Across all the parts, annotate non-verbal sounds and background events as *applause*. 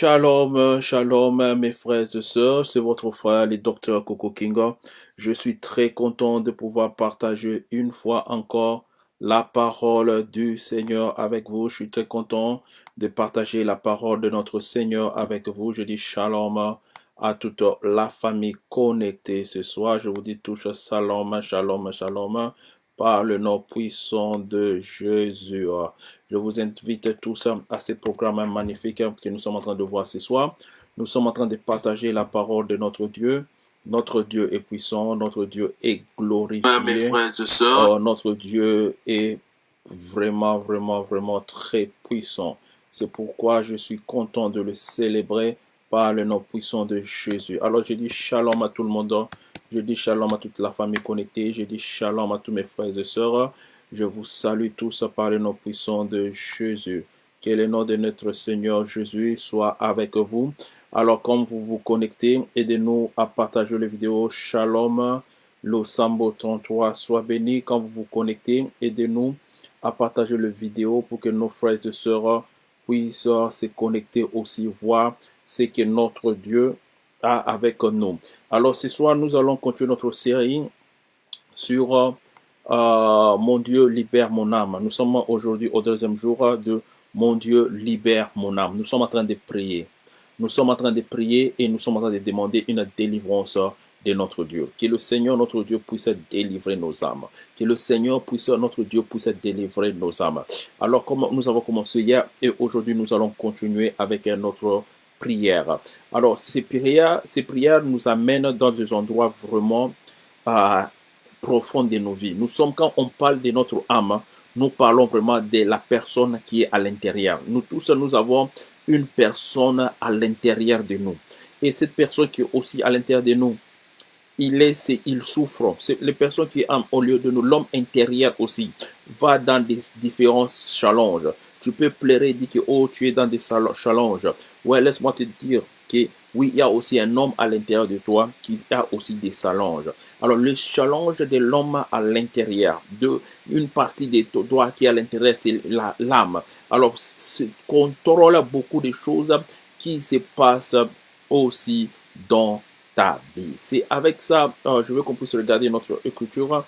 Shalom, shalom mes frères et sœurs, c'est votre frère le docteur Coco Kinga. Je suis très content de pouvoir partager une fois encore la parole du Seigneur avec vous. Je suis très content de partager la parole de notre Seigneur avec vous. Je dis shalom à toute la famille connectée ce soir. Je vous dis tous shalom, shalom, shalom par le nom puissant de Jésus. Je vous invite tous à ce programme magnifique que nous sommes en train de voir ce soir. Nous sommes en train de partager la parole de notre Dieu. Notre Dieu est puissant, notre Dieu est glorifié. Mes frères et sœurs, Oh, notre Dieu est vraiment, vraiment, vraiment très puissant. C'est pourquoi je suis content de le célébrer par le nom puissant de Jésus. Alors je dis shalom à tout le monde. Je dis shalom à toute la famille connectée. Je dis shalom à tous mes frères et sœurs. Je vous salue tous par le nom puissant de Jésus. Que le nom de notre Seigneur Jésus soit avec vous. Alors, comme vous vous connectez, aidez-nous à partager les vidéos. Shalom, le Sambo 33 soit béni. Quand vous vous connectez, aidez-nous à partager les vidéos pour que nos frères et sœurs puissent se connecter aussi, voir ce que notre Dieu avec nous. Alors, ce soir, nous allons continuer notre série sur euh, euh, Mon Dieu libère mon âme. Nous sommes aujourd'hui au deuxième jour de Mon Dieu libère mon âme. Nous sommes en train de prier. Nous sommes en train de prier et nous sommes en train de demander une délivrance de notre Dieu. Que le Seigneur, notre Dieu, puisse délivrer nos âmes. Que le Seigneur, puisse, notre Dieu, puisse délivrer nos âmes. Alors, comme nous avons commencé hier et aujourd'hui, nous allons continuer avec notre Alors, ces prières, ces prières nous amènent dans des endroits vraiment euh, profonds de nos vies. Nous sommes, quand on parle de notre âme, nous parlons vraiment de la personne qui est à l'intérieur. Nous tous, nous avons une personne à l'intérieur de nous. Et cette personne qui est aussi à l'intérieur de nous, il est, c'est, il souffre. C'est les personnes qui sont au lieu de nous. L'homme intérieur aussi va dans des différents challenges. Tu peux pleurer et dire que, oh, tu es dans des challenges. Ouais, laisse-moi te dire que, oui, il y a aussi un homme à l'intérieur de toi qui a aussi des challenges. Alors, le challenge de l'homme à l'intérieur, de une partie de toi qui à l'intérieur, c'est l'âme. Alors, contrôle beaucoup de choses qui se passent aussi dans C'est avec ça, euh, je veux qu'on puisse regarder notre écriture.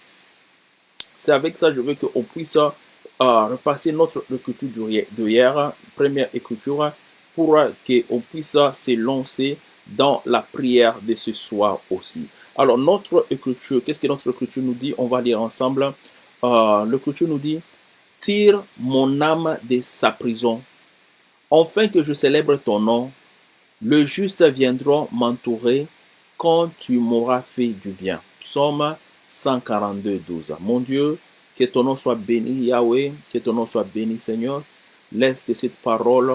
C'est avec ça, je veux qu'on puisse euh, repasser notre écriture de hier, première écriture, pour qu'on puisse se lancer dans la prière de ce soir aussi. Alors, notre écriture, qu'est-ce que notre écriture nous dit? On va lire ensemble. Euh, L'écriture nous dit Tire mon âme de sa prison, enfin que je célèbre ton nom. Le juste viendra m'entourer quand tu m'auras fait du bien. Psaume 142, 12. Mon Dieu, que ton nom soit béni, Yahweh, que ton nom soit béni, Seigneur. Laisse que cette parole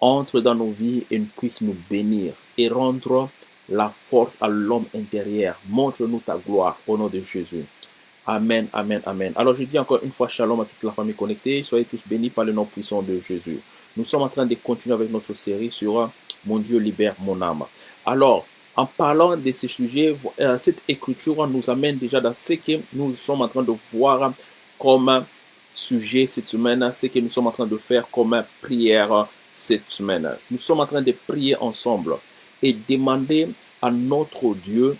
entre dans nos vies et puisse nous bénir et rendre la force à l'homme intérieur. Montre-nous ta gloire au nom de Jésus. Amen, amen, amen. Alors je dis encore une fois shalom à toute la famille connectée. Soyez tous bénis par le nom puissant de Jésus. Nous sommes en train de continuer avec notre série sur Mon Dieu libère mon âme. Alors, en parlant de ces sujets, euh, cette écriture nous amène déjà dans ce que nous sommes en train de voir comme sujet cette semaine, ce que nous sommes en train de faire comme prière cette semaine. Nous sommes en train de prier ensemble et demander à notre Dieu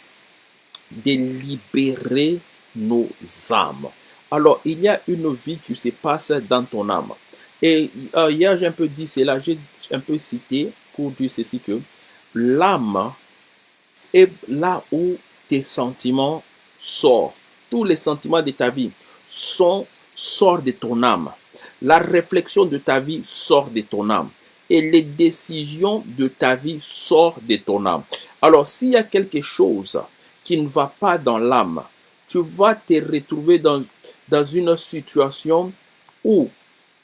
de libérer nos âmes. Alors, il y a une vie qui se passe dans ton âme. Et euh, hier, j'ai un peu dit cela, j'ai un peu cité pour dire ceci que l'âme est là où tes sentiments sortent. Tous les sentiments de ta vie sont, sortent de ton âme. La réflexion de ta vie sort de ton âme. Et les décisions de ta vie sortent de ton âme. Alors, s'il y a quelque chose qui ne va pas dans l'âme, tu vas te retrouver dans, dans une situation où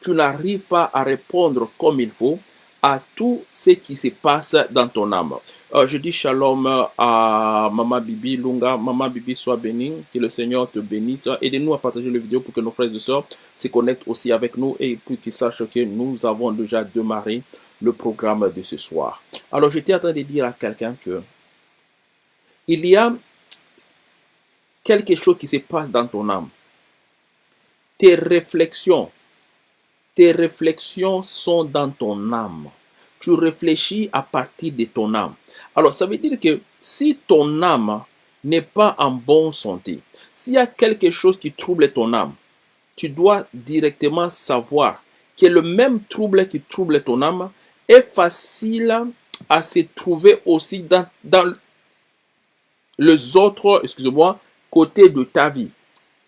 tu n'arrives pas à répondre comme il faut à tout ce qui se passe dans ton âme. Euh, je dis shalom à Maman Bibi Lunga. Maman Bibi, sois bénie. Que le Seigneur te bénisse. Aidez-nous à partager la vidéo pour que nos frères et sœurs se connectent aussi avec nous et pour qu'ils sachent que nous avons déjà démarré le programme de ce soir. Alors, j'étais en train de dire à quelqu'un que il y a quelque chose qui se passe dans ton âme. Tes réflexions, tes réflexions sont dans ton âme. Tu réfléchis à partir de ton âme. Alors, ça veut dire que si ton âme n'est pas en bonne santé, s'il y a quelque chose qui trouble ton âme, tu dois directement savoir que le même trouble qui trouble ton âme est facile à se trouver aussi dans, dans les autres, excusez-moi, côtés de ta vie.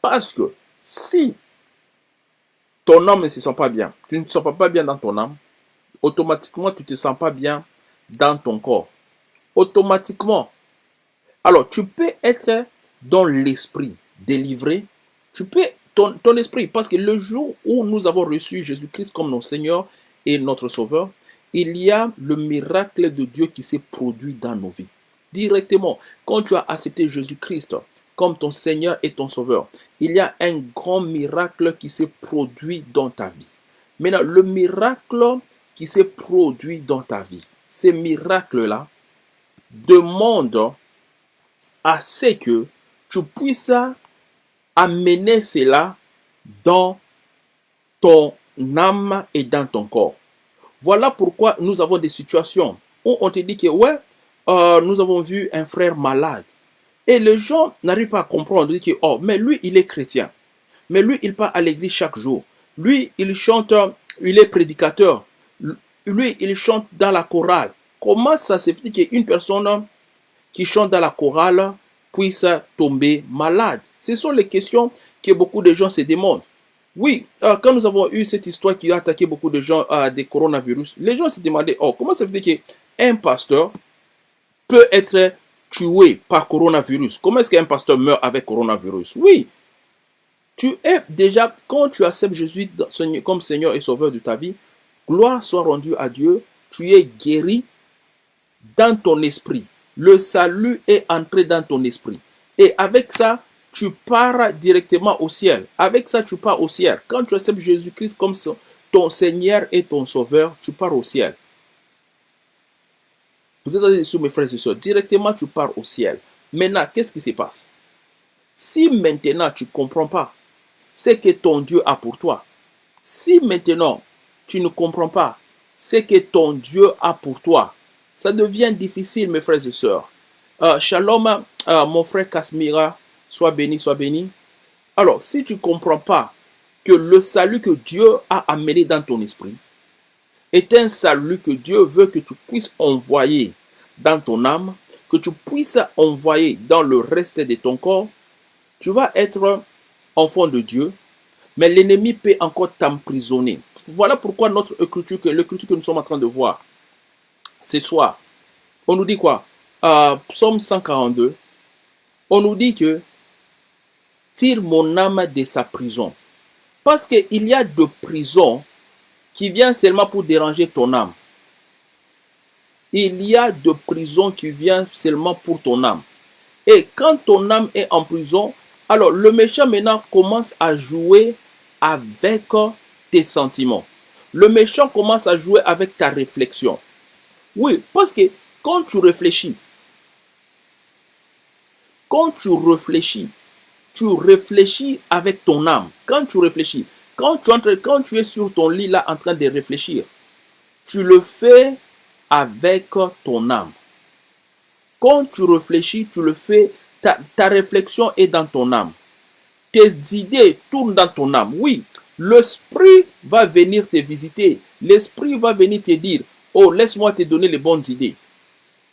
Parce que si ton âme ne se sent pas bien, tu ne te sens pas bien dans ton âme, automatiquement tu ne te sens pas bien dans ton corps. Automatiquement. Alors, tu peux être dans l'esprit délivré. Tu peux, ton, ton esprit, parce que le jour où nous avons reçu Jésus-Christ comme notre Seigneur et notre Sauveur, il y a le miracle de Dieu qui s'est produit dans nos vies. Directement, quand tu as accepté Jésus-Christ comme ton Seigneur et ton Sauveur, il y a un grand miracle qui s'est produit dans ta vie. Maintenant, le miracle qui s'est produit dans ta vie, ces miracles-là demandent à ce que tu puisses amener cela dans ton âme et dans ton corps. Voilà pourquoi nous avons des situations où on te dit que ouais, euh, nous avons vu un frère malade. Et les gens n'arrivent pas à comprendre. Disent que, oh, mais lui, il est chrétien. Mais lui, il part à l'église chaque jour. Lui, il chante, il est prédicateur. Lui, il chante dans la chorale. Comment ça se fait qu'une personne qui chante dans la chorale puisse tomber malade? Ce sont les questions que beaucoup de gens se demandent. Oui, euh, quand nous avons eu cette histoire qui a attaqué beaucoup de gens à des coronavirus, les gens se demandaient, oh, comment ça fait qu'un pasteur peut être tué par coronavirus? Comment est-ce qu'un pasteur meurt avec coronavirus? Oui, tu es déjà, quand tu acceptes Jésus comme Seigneur et Sauveur de ta vie, gloire soit rendue à Dieu, tu es guéri dans ton esprit. Le salut est entré dans ton esprit. Et avec ça, tu pars directement au ciel. Avec ça, tu pars au ciel. Quand tu acceptes Jésus-Christ comme ton Seigneur et ton Sauveur, tu pars au ciel. Vous êtes sur mes frères et sœurs. Directement, tu pars au ciel. Maintenant, qu'est-ce qui se passe? Si maintenant tu ne comprends pas ce que ton Dieu a pour toi, si maintenant tu ne comprends pas ce que ton Dieu a pour toi, ça devient difficile, mes frères et sœurs. Euh, shalom, euh, mon frère Kasmira, Sois béni, sois béni. Alors, si tu ne comprends pas que le salut que Dieu a amené dans ton esprit est un salut que Dieu veut que tu puisses envoyer dans ton âme, que tu puisses envoyer dans le reste de ton corps, tu vas être enfant de Dieu, mais l'ennemi peut encore t'emprisonner. Voilà pourquoi notre écriture, l'écriture que nous sommes en train de voir ce soir, on nous dit quoi? Euh, Psaume 142, on nous dit que tire mon âme de sa prison. Parce qu'il y a de prisons qui viennent seulement pour déranger ton âme. Il y a de prisons qui viennent seulement pour ton âme. Et quand ton âme est en prison, alors le méchant maintenant commence à jouer avec tes sentiments. Le méchant commence à jouer avec ta réflexion. Oui, parce que quand tu réfléchis, quand tu réfléchis, tu réfléchis avec ton âme. Quand tu réfléchis, quand tu, entres, quand tu es sur ton lit là en train de réfléchir, tu le fais avec ton âme. Quand tu réfléchis, tu le fais, ta, ta réflexion est dans ton âme. Tes idées tournent dans ton âme. Oui, l'esprit va venir te visiter. L'esprit va venir te dire, oh, laisse-moi te donner les bonnes idées.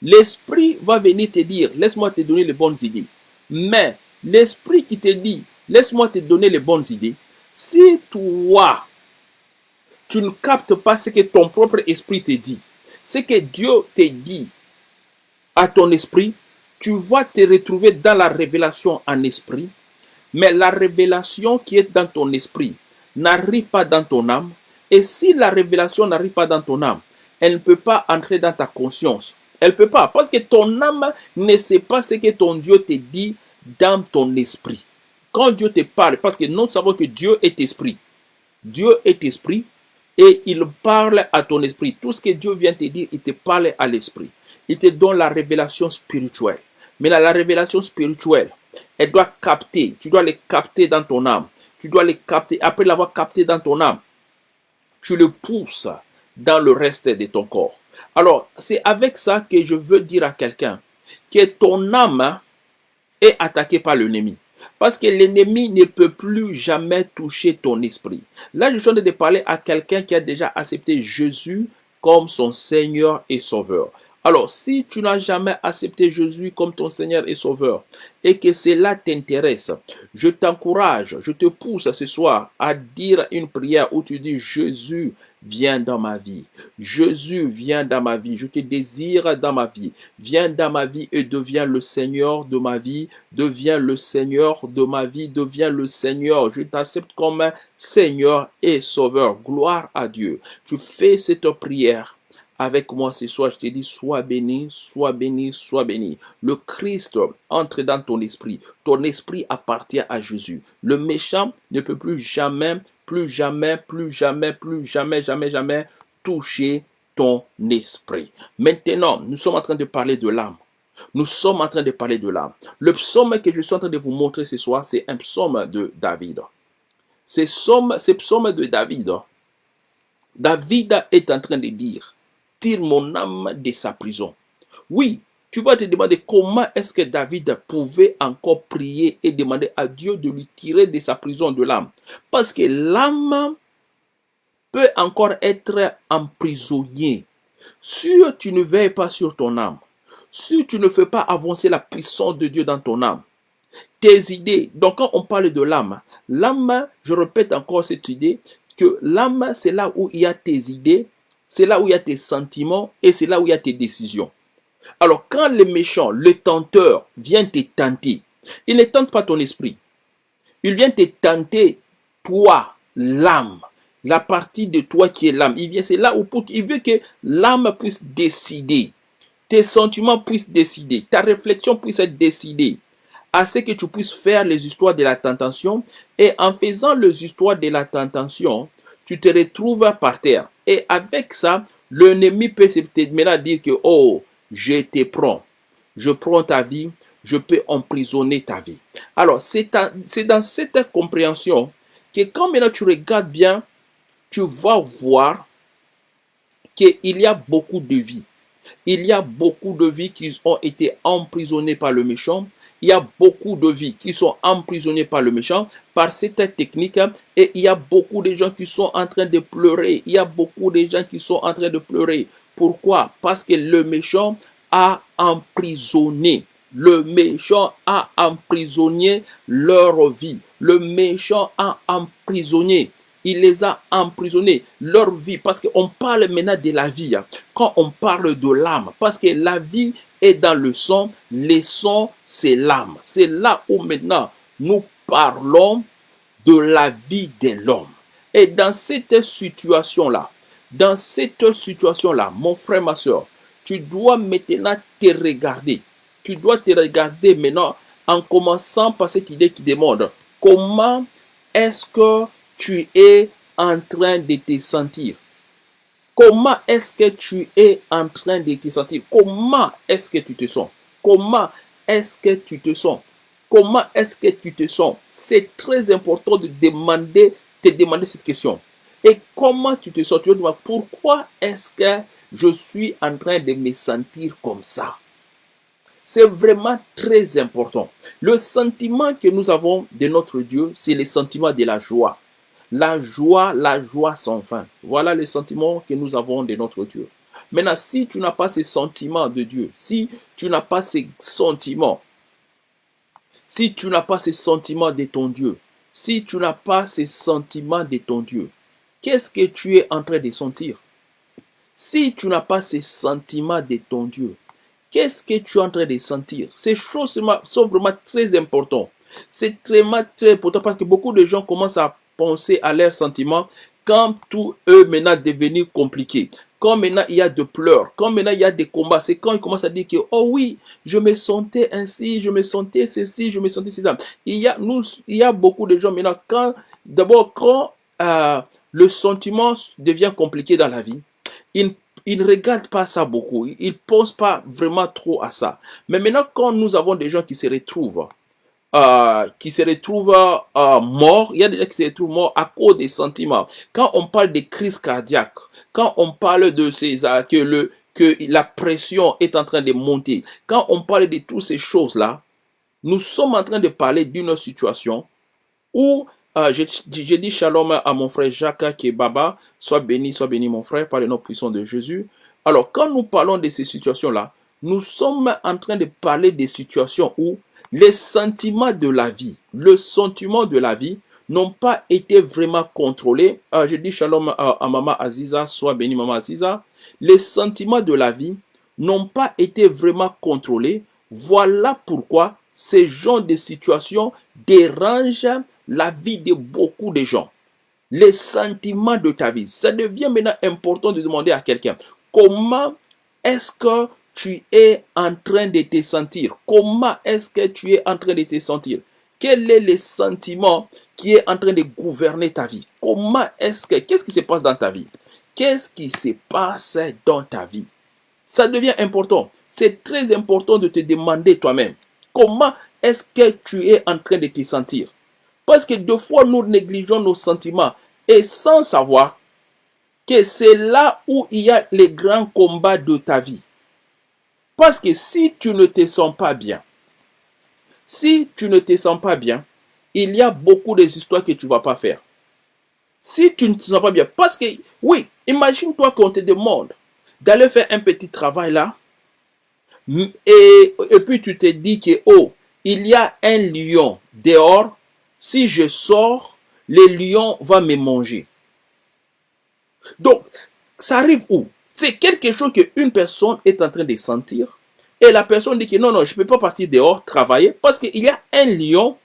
L'esprit va venir te dire, laisse-moi te donner les bonnes idées. Mais l'esprit qui te dit, laisse-moi te donner les bonnes idées, si toi, tu ne captes pas ce que ton propre esprit te dit, ce que Dieu te dit à ton esprit, tu vas te retrouver dans la révélation en esprit, mais la révélation qui est dans ton esprit n'arrive pas dans ton âme, et si la révélation n'arrive pas dans ton âme, elle ne peut pas entrer dans ta conscience. Elle ne peut pas, parce que ton âme ne sait pas ce que ton Dieu te dit dans ton esprit. Quand Dieu te parle, parce que nous savons que Dieu est esprit. Dieu est esprit et il parle à ton esprit. Tout ce que Dieu vient te dire, il te parle à l'esprit. Il te donne la révélation spirituelle. Mais la révélation spirituelle, elle doit capter. Tu dois les capter dans ton âme. Tu dois les capter. Après l'avoir capté dans ton âme, tu le pousses dans le reste de ton corps. Alors, c'est avec ça que je veux dire à quelqu'un que ton âme est attaquée par l'ennemi. Parce que l'ennemi ne peut plus jamais toucher ton esprit. Là, je suis en train de parler à quelqu'un qui a déjà accepté Jésus comme son Seigneur et Sauveur. Alors, si tu n'as jamais accepté Jésus comme ton Seigneur et Sauveur et que cela t'intéresse, je t'encourage, je te pousse ce soir à dire une prière où tu dis Jésus, viens dans ma vie. Jésus, viens dans ma vie. Je te désire dans ma vie. Viens dans ma vie et deviens le Seigneur de ma vie. Deviens le Seigneur de ma vie. Deviens le Seigneur. Je t'accepte comme Seigneur et Sauveur. Gloire à Dieu. Tu fais cette prière avec moi ce soir, je te dis, sois béni, sois béni, sois béni. Le Christ entre dans ton esprit. Ton esprit appartient à Jésus. Le méchant ne peut plus jamais, plus jamais, plus jamais, plus jamais, jamais, jamais toucher ton esprit. Maintenant, nous sommes en train de parler de l'âme. Nous sommes en train de parler de l'âme. Le psaume que je suis en train de vous montrer ce soir, c'est un psaume de David. C'est psaume, psaume de David. David est en train de dire, mon âme de sa prison. Oui, tu vas te demander comment est-ce que David pouvait encore prier et demander à Dieu de lui tirer de sa prison de l'âme. Parce que l'âme peut encore être emprisonnée. Si tu ne veilles pas sur ton âme, si tu ne fais pas avancer la puissance de Dieu dans ton âme, tes idées, donc quand on parle de l'âme, l'âme, je répète encore cette idée, que l'âme, c'est là où il y a tes idées, c'est là où il y a tes sentiments et c'est là où il y a tes décisions. Alors quand le méchant, le tenteur vient te tenter, il ne tente pas ton esprit. Il vient te tenter, toi, l'âme, la partie de toi qui est l'âme. Il vient, c'est là où il veut que l'âme puisse décider. Tes sentiments puissent décider. Ta réflexion puisse être décidée. À ce que tu puisses faire les histoires de la tentation. Et en faisant les histoires de la tentation, tu te retrouves par terre. Et avec ça, l'ennemi peut maintenant dire que, oh, je te prends. Je prends ta vie, je peux emprisonner ta vie. Alors, c'est dans cette compréhension que quand maintenant tu regardes bien, tu vas voir qu'il y a beaucoup de vies. Il y a beaucoup de vies qui ont été emprisonnées par le méchant il y a beaucoup de vies qui sont emprisonnées par le méchant, par cette technique, et il y a beaucoup de gens qui sont en train de pleurer. Il y a beaucoup de gens qui sont en train de pleurer. Pourquoi? Parce que le méchant a emprisonné. Le méchant a emprisonné leur vie. Le méchant a emprisonné il les a emprisonnés, leur vie, parce qu'on parle maintenant de la vie, hein. quand on parle de l'âme, parce que la vie est dans le sang, le sang, c'est l'âme. C'est là où maintenant nous parlons de la vie de l'homme. Et dans cette situation-là, dans cette situation-là, mon frère, ma soeur, tu dois maintenant te regarder. Tu dois te regarder maintenant en commençant par cette idée qui demande comment est-ce que tu es en train de te sentir? Comment est-ce que tu es en train de te sentir? Comment est-ce que tu te sens? Comment est-ce que tu te sens? Comment est-ce que tu te sens? C'est très important de demander, te demander cette question. Et comment tu te sens? Tu vas demander pourquoi est-ce que je suis en train de me sentir comme ça c'est vraiment très important. Le sentiment que nous avons de notre Dieu, c'est le sentiment de la joie. La joie, la joie sans fin. Voilà les sentiments que nous avons de notre Dieu. Maintenant, si tu n'as pas ces sentiments de Dieu, si tu n'as pas ces sentiments, si tu n'as pas ces sentiments de ton Dieu, si tu n'as pas ces sentiments de ton Dieu, qu'est-ce que tu es en train de sentir? Si tu n'as pas ces sentiments de ton Dieu, qu'est-ce que tu es en train de sentir? Ces choses sont vraiment très importantes. C'est vraiment très important parce que beaucoup de gens commencent à penser à leurs sentiments quand tout eux maintenant devenu compliqué. Quand maintenant il y a de pleurs, quand maintenant il y a des combats, c'est quand ils commencent à dire que oh oui, je me sentais ainsi, je me sentais ceci, je me sentais ceci. Il y a nous, il y a beaucoup de gens maintenant quand d'abord quand euh, le sentiment devient compliqué dans la vie, ils ils ne regardent pas ça beaucoup, ils ne pensent pas vraiment trop à ça. Mais maintenant, quand nous avons des gens qui se retrouvent euh, qui se retrouvent euh, morts, il y a des gens qui se retrouvent morts à cause des sentiments. Quand on parle de crise cardiaque, quand on parle de ces euh, que le que la pression est en train de monter, quand on parle de toutes ces choses-là, nous sommes en train de parler d'une situation où euh, dit shalom à mon frère Jacques qui est Baba, soit béni, soit béni mon frère, par le nom puissant de Jésus. Alors, quand nous parlons de ces situations-là, nous sommes en train de parler des situations où les sentiments de la vie, le sentiment de la vie n'ont pas été vraiment contrôlés. Euh, je dis shalom à, à Maman Aziza, soit béni Maman Aziza. Les sentiments de la vie n'ont pas été vraiment contrôlés. Voilà pourquoi ces genres de situations dérangent la vie de beaucoup de gens. Les sentiments de ta vie. Ça devient maintenant important de demander à quelqu'un comment est-ce que tu es en train de te sentir. Comment est-ce que tu es en train de te sentir? Quel est le sentiment qui est en train de gouverner ta vie? Comment est-ce que qu'est-ce qui se passe dans ta vie? Qu'est-ce qui se passe dans ta vie? Ça devient important. C'est très important de te demander toi-même comment est-ce que tu es en train de te sentir? Parce que deux fois nous négligeons nos sentiments et sans savoir que c'est là où il y a les grands combats de ta vie. Parce que si tu ne te sens pas bien, si tu ne te sens pas bien, il y a beaucoup d'histoires que tu ne vas pas faire. Si tu ne te sens pas bien, parce que, oui, imagine-toi qu'on te demande d'aller faire un petit travail là, et puis tu te dis que, oh, il y a un lion dehors, si je sors, le lion va me manger. Donc, ça arrive où? C'est quelque chose qu'une personne est en train de sentir. Et la personne dit que non, non, je ne peux pas partir dehors travailler parce qu'il y a un lion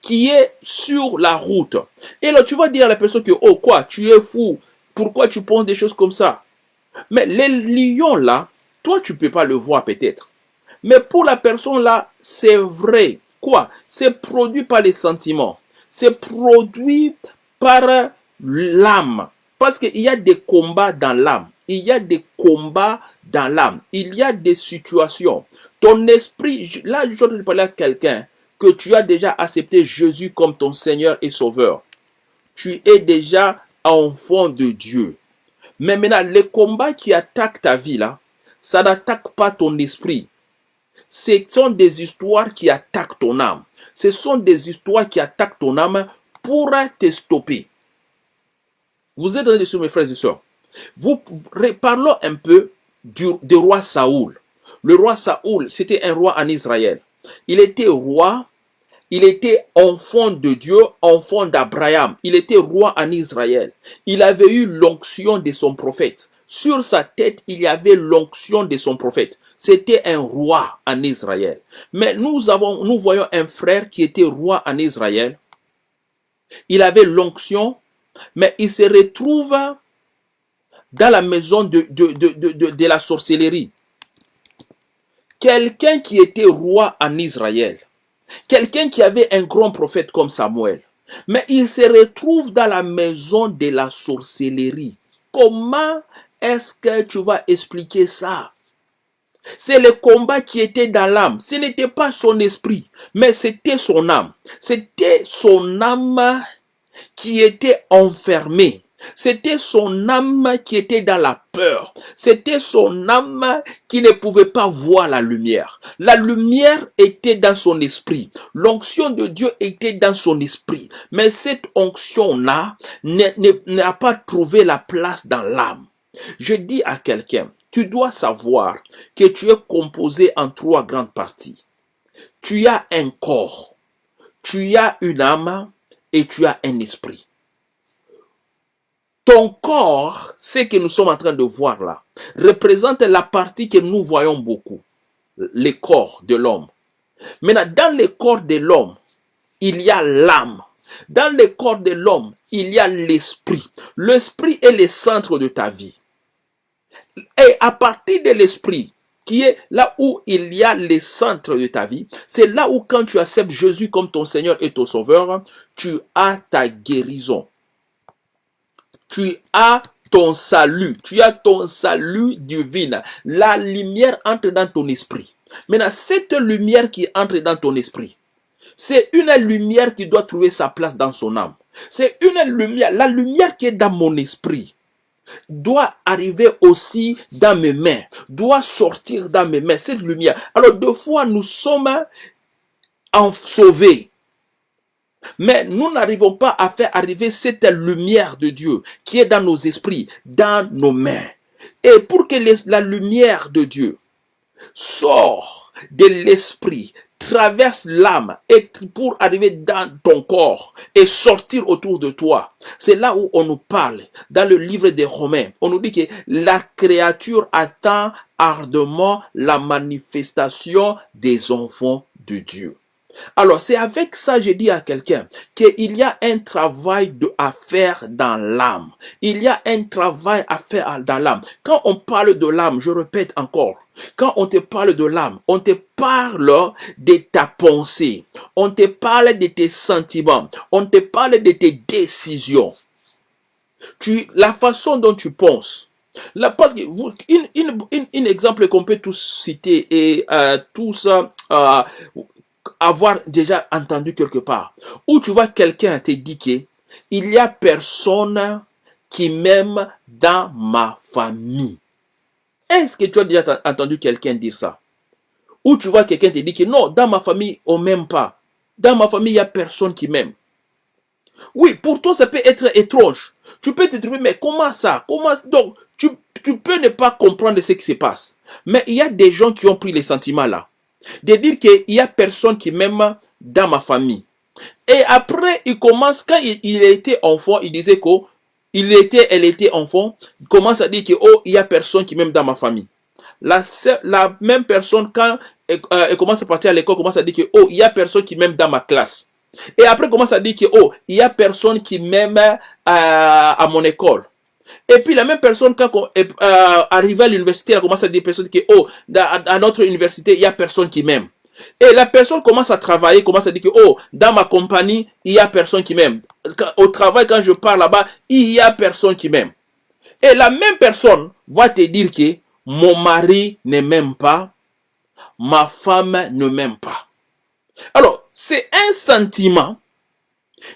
qui est sur la route. Et là, tu vas dire à la personne que, oh quoi, tu es fou. Pourquoi tu penses des choses comme ça? Mais les lions là, toi, tu ne peux pas le voir peut-être. Mais pour la personne là, c'est vrai. Quoi? C'est produit par les sentiments. C'est produit par l'âme. Parce qu'il y a des combats dans l'âme il y a des combats dans l'âme. Il y a des situations. Ton esprit, là, je vais parler à quelqu'un que tu as déjà accepté Jésus comme ton Seigneur et Sauveur. Tu es déjà enfant de Dieu. Mais maintenant, les combats qui attaquent ta vie, là, ça n'attaque pas ton esprit. Ce sont des histoires qui attaquent ton âme. Ce sont des histoires qui attaquent ton âme pour te stopper. Vous êtes dans les mes frères et sœurs. Vous parlons un peu du, roi Saoul. Le roi Saoul, c'était un roi en Israël. Il était roi, il était enfant de Dieu, enfant d'Abraham. Il était roi en Israël. Il avait eu l'onction de son prophète. Sur sa tête, il y avait l'onction de son prophète. C'était un roi en Israël. Mais nous avons, nous voyons un frère qui était roi en Israël. Il avait l'onction, mais il se retrouve dans la maison de, de, de, de, la sorcellerie. Quelqu'un qui était roi en Israël, quelqu'un qui avait un grand prophète comme Samuel, mais il se retrouve dans la maison de la sorcellerie. Comment est-ce que tu vas expliquer ça? C'est le combat qui était dans l'âme. Ce n'était pas son esprit, mais c'était son âme. C'était son âme qui était enfermée. C'était son âme qui était dans la peur. C'était son âme qui ne pouvait pas voir la lumière. La lumière était dans son esprit. L'onction de Dieu était dans son esprit. Mais cette onction-là n'a pas trouvé la place dans l'âme. Je dis à quelqu'un, tu dois savoir que tu es composé en trois grandes parties. Tu as un corps, tu as une âme et tu as un esprit. Ton corps, ce que nous sommes en train de voir là, représente la partie que nous voyons beaucoup, le corps de l'homme. Maintenant, dans le corps de l'homme, il y a l'âme. Dans le corps de l'homme, il y a l'esprit. L'esprit est le centre de ta vie. Et à partir de l'esprit, qui est là où il y a le centre de ta vie, c'est là où quand tu acceptes Jésus comme ton Seigneur et ton Sauveur, tu as ta guérison tu as ton salut, tu as ton salut divin. La lumière entre dans ton esprit. Maintenant, cette lumière qui entre dans ton esprit, c'est une lumière qui doit trouver sa place dans son âme. C'est une lumière, la lumière qui est dans mon esprit. doit arriver aussi dans mes mains, doit sortir dans mes mains, cette lumière. Alors, deux fois, nous sommes en sauvés. Mais nous n'arrivons pas à faire arriver cette lumière de Dieu qui est dans nos esprits, dans nos mains. Et pour que la lumière de Dieu sorte de l'esprit, traverse l'âme et pour arriver dans ton corps et sortir autour de toi. C'est là où on nous parle dans le livre des Romains. On nous dit que la créature attend ardemment la manifestation des enfants de Dieu. Alors, c'est avec ça, je dis à quelqu'un, qu'il y a un travail à faire dans l'âme. Il y a un travail à faire dans l'âme. Quand on parle de l'âme, je répète encore, quand on te parle de l'âme, on te parle de ta pensée, on te parle de tes sentiments, on te parle de tes décisions. La façon dont tu penses, Là, parce que un exemple qu'on peut tous citer et euh, tous euh, avoir déjà entendu quelque part, où tu vois quelqu'un te dit qu'il y a personne qui m'aime dans ma famille. Est-ce que tu as déjà entendu quelqu'un dire ça? Ou tu vois quelqu'un te dit que non, dans ma famille, on m'aime pas. Dans ma famille, il n'y a personne qui m'aime. Oui, pour toi, ça peut être étrange. Tu peux te trouver, mais comment ça? Comment Donc, tu, tu peux ne pas comprendre ce qui se passe. Mais il y a des gens qui ont pris les sentiments là de dire qu'il y a personne qui m'aime dans ma famille. Et après, il commence, quand il, était enfant, il disait qu'il était, elle était enfant, il commence à dire que, oh, il y a personne qui m'aime dans ma famille. La, la même personne, quand elle, euh, commence à partir à l'école, commence à dire que, oh, il y a personne qui m'aime dans ma classe. Et après, commence à dire que, oh, il y a personne qui m'aime euh, à mon école. Et puis la même personne, quand on est euh, arrivé à l'université, elle commence à dire personnes que, oh, dans, notre université, il y a personne qui m'aime. Et la personne commence à travailler, commence à dire que, oh, dans ma compagnie, il y a personne qui m'aime. Au travail, quand je pars là-bas, il y a personne qui m'aime. Et la même personne va te dire que mon mari ne m'aime pas, ma femme ne m'aime pas. Alors, c'est un sentiment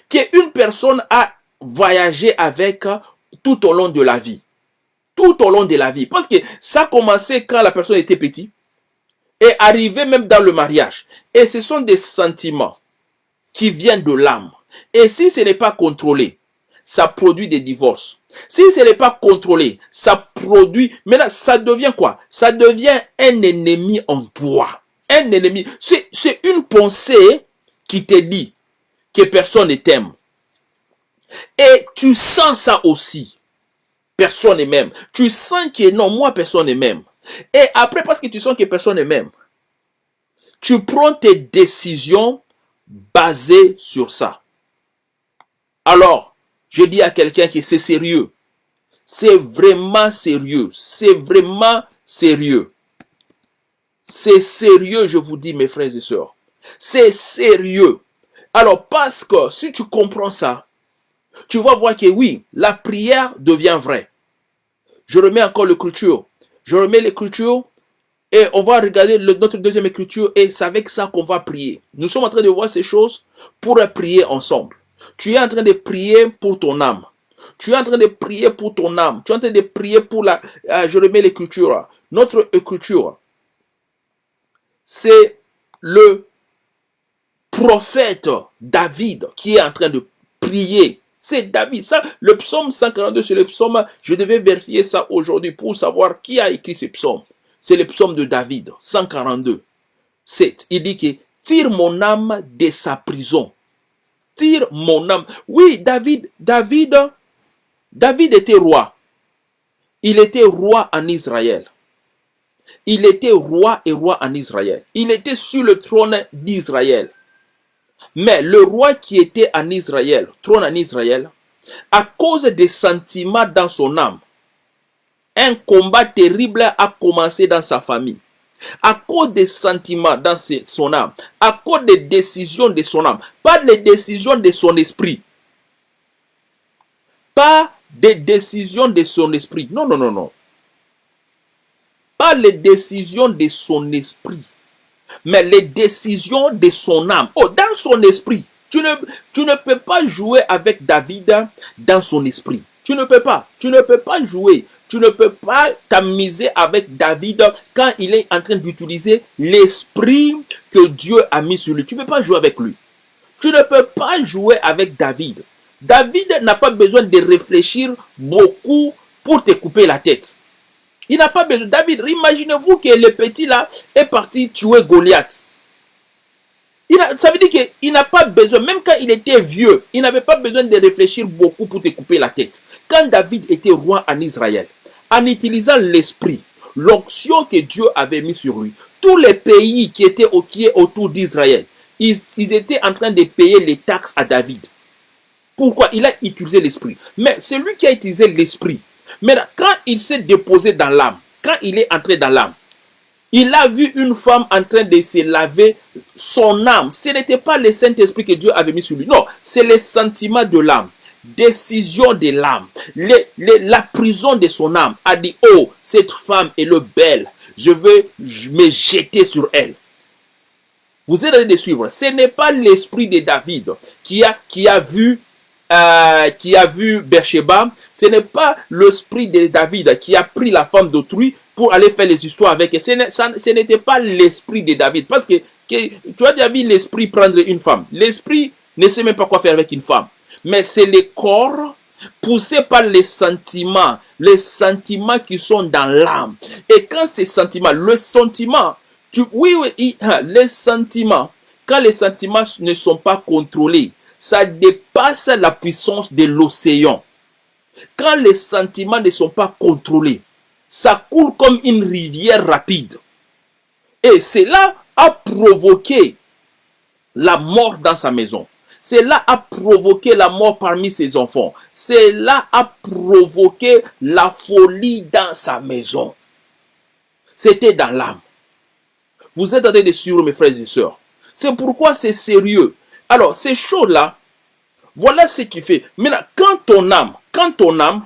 qu'une personne a voyagé avec tout au long de la vie. Tout au long de la vie. Parce que ça a commencé quand la personne était petite et arrivé même dans le mariage. Et ce sont des sentiments qui viennent de l'âme. Et si ce n'est pas contrôlé, ça produit des divorces. Si ce n'est pas contrôlé, ça produit... Maintenant, ça devient quoi? Ça devient un ennemi en toi. Un ennemi. C'est une pensée qui te dit que personne ne t'aime. Et tu sens ça aussi. Personne n'est même. Tu sens que non, moi, personne n'est même. Et après, parce que tu sens que personne n'est même, tu prends tes décisions basées sur ça. Alors, je dis à quelqu'un que c'est sérieux. C'est vraiment sérieux. C'est vraiment sérieux. C'est sérieux, je vous dis, mes frères et sœurs. C'est sérieux. Alors, parce que si tu comprends ça, tu vas voir que oui, la prière devient vraie. Je remets encore l'écriture. Je remets l'écriture et on va regarder notre deuxième écriture et c'est avec ça qu'on va prier. Nous sommes en train de voir ces choses pour prier ensemble. Tu es en train de prier pour ton âme. Tu es en train de prier pour ton âme. Tu es en train de prier pour la... Euh, je remets l'écriture. Notre écriture, c'est le prophète David qui est en train de prier c'est David. Ça, le psaume 142, c'est le psaume. Je devais vérifier ça aujourd'hui pour savoir qui a écrit ce psaume. C'est le psaume de David, 142. 7. Il dit que tire mon âme de sa prison. Tire mon âme. Oui, David, David, David était roi. Il était roi en Israël. Il était roi et roi en Israël. Il était sur le trône d'Israël. Mais le roi qui était en Israël, trône en Israël, à cause des sentiments dans son âme, un combat terrible a commencé dans sa famille. À cause des sentiments dans son âme, à cause des décisions de son âme, pas les décisions de son esprit. Pas des décisions de son esprit. Non, non, non, non. Pas les décisions de son esprit mais les décisions de son âme. Oh, son esprit. Tu ne, tu ne peux pas jouer avec David dans son esprit. Tu ne peux pas. Tu ne peux pas jouer. Tu ne peux pas t'amuser avec David quand il est en train d'utiliser l'esprit que Dieu a mis sur lui. Tu ne peux pas jouer avec lui. Tu ne peux pas jouer avec David. David n'a pas besoin de réfléchir beaucoup pour te couper la tête. Il n'a pas besoin. David, imaginez-vous que le petit là est parti tuer Goliath. Il a, ça veut dire qu'il n'a pas besoin, même quand il était vieux, il n'avait pas besoin de réfléchir beaucoup pour te couper la tête. Quand David était roi en Israël, en utilisant l'esprit, l'onction que Dieu avait mis sur lui, tous les pays qui étaient au, qui autour d'Israël, ils, étaient en train de payer les taxes à David. Pourquoi? Il a utilisé l'esprit. Mais c'est lui qui a utilisé l'esprit. Mais quand il s'est déposé dans l'âme, quand il est entré dans l'âme, il a vu une femme en train de se laver son âme. Ce n'était pas le Saint-Esprit que Dieu avait mis sur lui. Non, c'est le sentiment de l'âme. Décision de l'âme. la prison de son âme a dit, oh, cette femme est le belle. Je veux me jeter sur elle. Vous êtes train de suivre. Ce n'est pas l'esprit de David qui a vu euh, qui a vu Bersheba, ce n'est pas l'esprit de David qui a pris la femme d'autrui pour aller faire les histoires avec elle. Ce n'était pas l'esprit de David. Parce que, tu as déjà vu l'esprit prendre une femme. L'esprit ne sait même pas quoi faire avec une femme. Mais c'est le corps poussé par les sentiments, les sentiments qui sont dans l'âme. Et quand ces sentiments, le sentiment, tu, oui, oui, *laughs* les sentiments, quand les sentiments ne sont pas contrôlés, ça dépasse la puissance de l'océan. Quand les sentiments ne sont pas contrôlés, ça coule comme une rivière rapide. Et cela a provoqué la mort dans sa maison. Cela a provoqué la mort parmi ses enfants. Cela a provoqué la folie dans sa maison. C'était dans l'âme. Vous êtes en train de suivre mes frères et sœurs. C'est pourquoi c'est sérieux. Alors, ces choses-là, voilà ce qui fait. Maintenant, quand ton âme, quand ton âme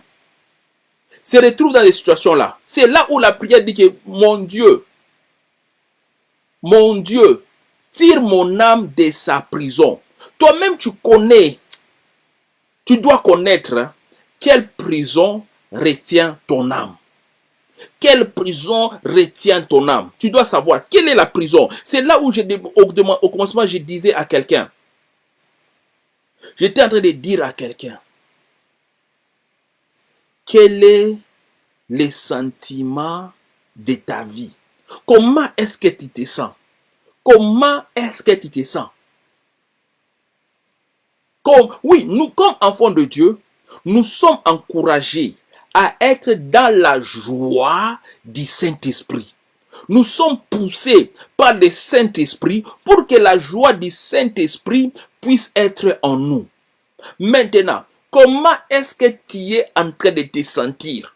se retrouve dans les situations-là, c'est là où la prière dit que mon Dieu, mon Dieu, tire mon âme de sa prison. Toi-même, tu connais, tu dois connaître hein, quelle prison retient ton âme. Quelle prison retient ton âme Tu dois savoir quelle est la prison. C'est là où, au commencement, je disais à quelqu'un, J'étais en train de dire à quelqu'un, quel est le sentiment de ta vie? Comment est-ce que tu te sens? Comment est-ce que tu te sens? Comme, Oui, nous, comme enfants de Dieu, nous sommes encouragés à être dans la joie du Saint-Esprit. Nous sommes poussés par le Saint-Esprit pour que la joie du Saint-Esprit puisse être en nous. Maintenant, comment est-ce que tu es en train de te sentir?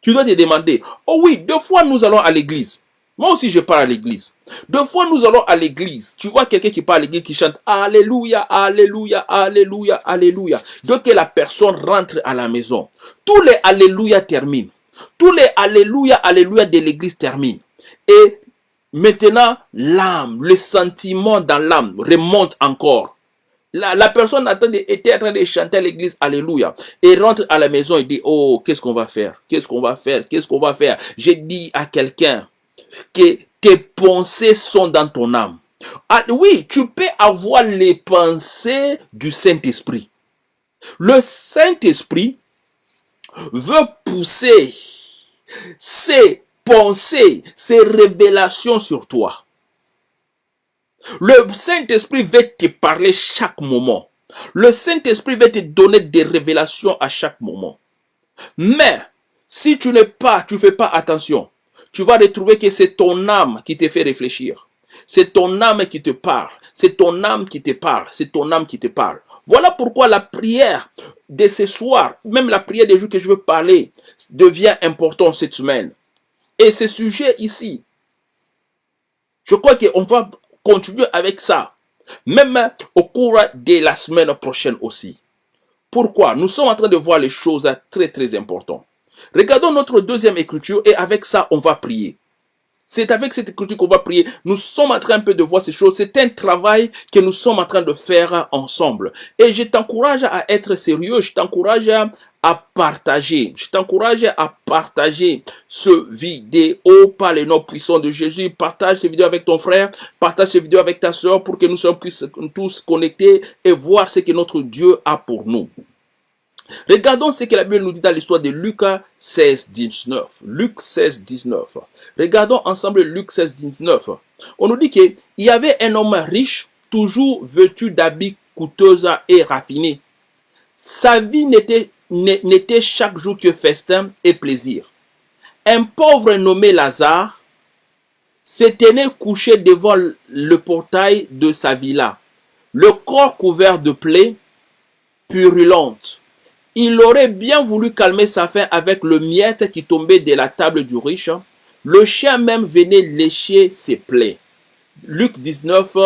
Tu dois te demander, oh oui, deux fois nous allons à l'église. Moi aussi, je pars à l'église. Deux fois, nous allons à l'église. Tu vois quelqu'un qui parle à l'église qui chante Alléluia, Alléluia, Alléluia, Alléluia. Que la personne rentre à la maison, tous les Alléluia terminent. Tous les Alléluia, Alléluia de l'église terminent. Et maintenant, l'âme, le sentiment dans l'âme remonte encore. La, personne était en train de chanter à l'église Alléluia et rentre à la maison et dit Oh, qu'est-ce qu'on va faire? Qu'est-ce qu'on va faire? Qu'est-ce qu'on va faire? J'ai dit à quelqu'un que tes pensées sont dans ton âme. Ah, oui, tu peux avoir les pensées du Saint-Esprit. Le Saint-Esprit veut pousser ses pensées, ses révélations sur toi. Le Saint-Esprit veut te parler chaque moment. Le Saint-Esprit veut te donner des révélations à chaque moment. Mais, si tu n'es pas, tu fais pas attention, tu vas retrouver que c'est ton âme qui te fait réfléchir. C'est ton âme qui te parle. C'est ton âme qui te parle. C'est ton âme qui te parle. Voilà pourquoi la prière de ce soir, même la prière des jours que je veux parler, devient importante cette semaine. Et ce sujet ici, je crois qu'on va continuer avec ça, même au cours de la semaine prochaine aussi. Pourquoi? Nous sommes en train de voir les choses très très importantes. Regardons notre deuxième écriture et avec ça, on va prier. C'est avec cette écriture qu'on va prier. Nous sommes en train un peu de voir ces choses. C'est un travail que nous sommes en train de faire ensemble. Et je t'encourage à être sérieux. Je t'encourage à partager. Je t'encourage à partager ce vidéo par les noms puissants de Jésus. Partage cette vidéo avec ton frère. Partage cette vidéo avec ta soeur pour que nous soyons tous connectés et voir ce que notre Dieu a pour nous. Regardons ce que la Bible nous dit dans l'histoire de Luc 16, 19. Luc 16, 19. Regardons ensemble Luc 16, 19. On nous dit qu'il y avait un homme riche, toujours vêtu d'habits coûteux et raffinés. Sa vie n'était chaque jour que festin et plaisir. Un pauvre nommé Lazare se tenait couché devant le portail de sa villa, le corps couvert de plaies purulentes il aurait bien voulu calmer sa faim avec le miette qui tombait de la table du riche. Le chien même venait lécher ses plaies. Luc 19,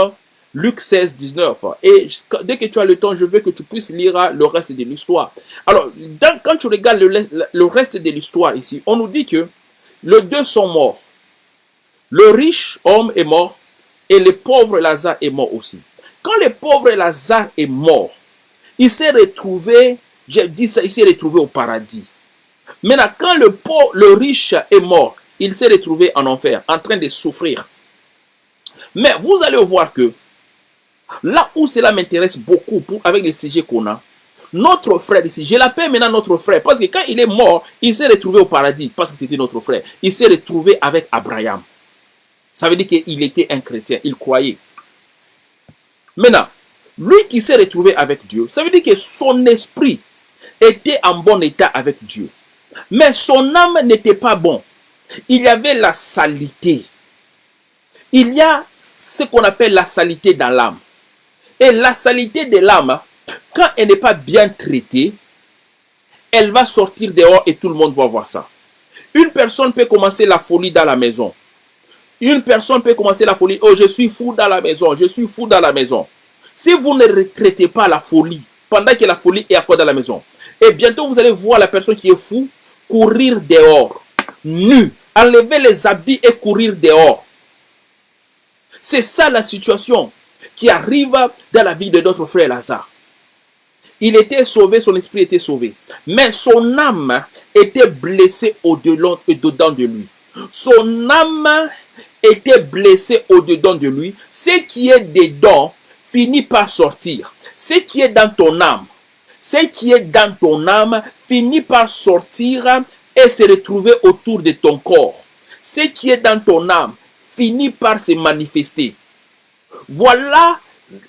Luc 16, 19. Et dès que tu as le temps, je veux que tu puisses lire le reste de l'histoire. Alors, quand tu regardes le, reste de l'histoire ici, on nous dit que les deux sont morts. Le riche homme est mort et le pauvre Lazare est mort aussi. Quand le pauvre Lazare est mort, il s'est retrouvé j'ai dit ça, il s'est retrouvé au paradis. Maintenant, quand le pauvre, le riche est mort, il s'est retrouvé en enfer, en train de souffrir. Mais vous allez voir que là où cela m'intéresse beaucoup avec les sujets qu'on a, notre frère ici, je l'appelle maintenant notre frère, parce que quand il est mort, il s'est retrouvé au paradis, parce que c'était notre frère. Il s'est retrouvé avec Abraham. Ça veut dire qu'il était un chrétien, il croyait. Maintenant, lui qui s'est retrouvé avec Dieu, ça veut dire que son esprit était en bon état avec Dieu. Mais son âme n'était pas bon. Il y avait la salité. Il y a ce qu'on appelle la salité dans l'âme. Et la salité de l'âme, quand elle n'est pas bien traitée, elle va sortir dehors et tout le monde va voir ça. Une personne peut commencer la folie dans la maison. Une personne peut commencer la folie. Oh, je suis fou dans la maison. Je suis fou dans la maison. Si vous ne retraitez pas la folie pendant que la folie est à quoi dans la maison, et bientôt, vous allez voir la personne qui est fou courir dehors, nu, enlever les habits et courir dehors. C'est ça la situation qui arrive dans la vie de notre frère Lazare. Il était sauvé, son esprit était sauvé. Mais son âme était blessée au-dedans et dedans de lui. Son âme était blessée au-dedans de lui. Ce qui est dedans finit par sortir. Ce qui est dans ton âme ce qui est dans ton âme finit par sortir et se retrouver autour de ton corps. Ce qui est dans ton âme finit par se manifester. Voilà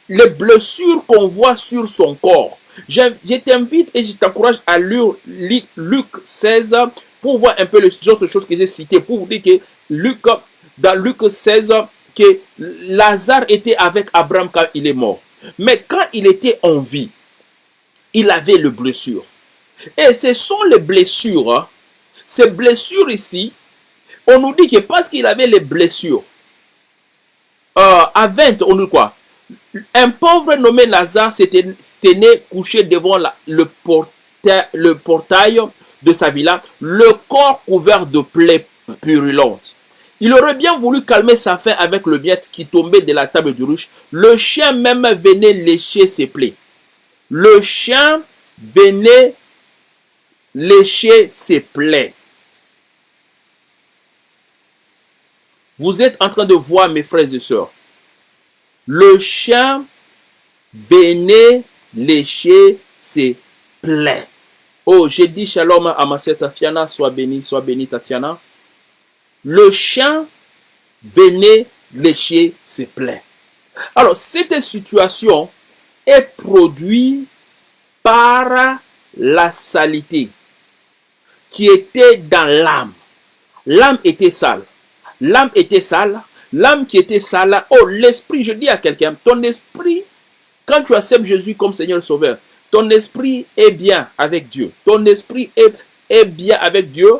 les blessures qu'on voit sur son corps. Je, t'invite et je t'encourage à lire Luc 16 pour voir un peu les autres choses que j'ai citées. Pour vous dire que Luc, dans Luc 16, que Lazare était avec Abraham quand il est mort. Mais quand il était en vie, il avait le blessure. Et ce sont les blessures. Hein. Ces blessures ici, on nous dit que parce qu'il avait les blessures, euh, à 20, on nous quoi? Un pauvre nommé Lazare s'était couché devant le, portail, le portail de sa villa, le corps couvert de plaies purulentes. Il aurait bien voulu calmer sa faim avec le miette qui tombait de la table du ruche. Le chien même venait lécher ses plaies le chien venait lécher ses plaies. Vous êtes en train de voir, mes frères et sœurs. Le chien venait lécher ses plaies. Oh, j'ai dit shalom à ma sœur Tatiana, sois béni, sois béni Tatiana. Le chien venait lécher ses plaies. Alors, cette situation est produit par la saleté qui était dans l'âme. L'âme était sale. L'âme était sale. L'âme qui était sale. Oh, l'esprit, je dis à quelqu'un, ton esprit, quand tu acceptes Jésus comme Seigneur Sauveur, ton esprit est bien avec Dieu. Ton esprit est, est bien avec Dieu.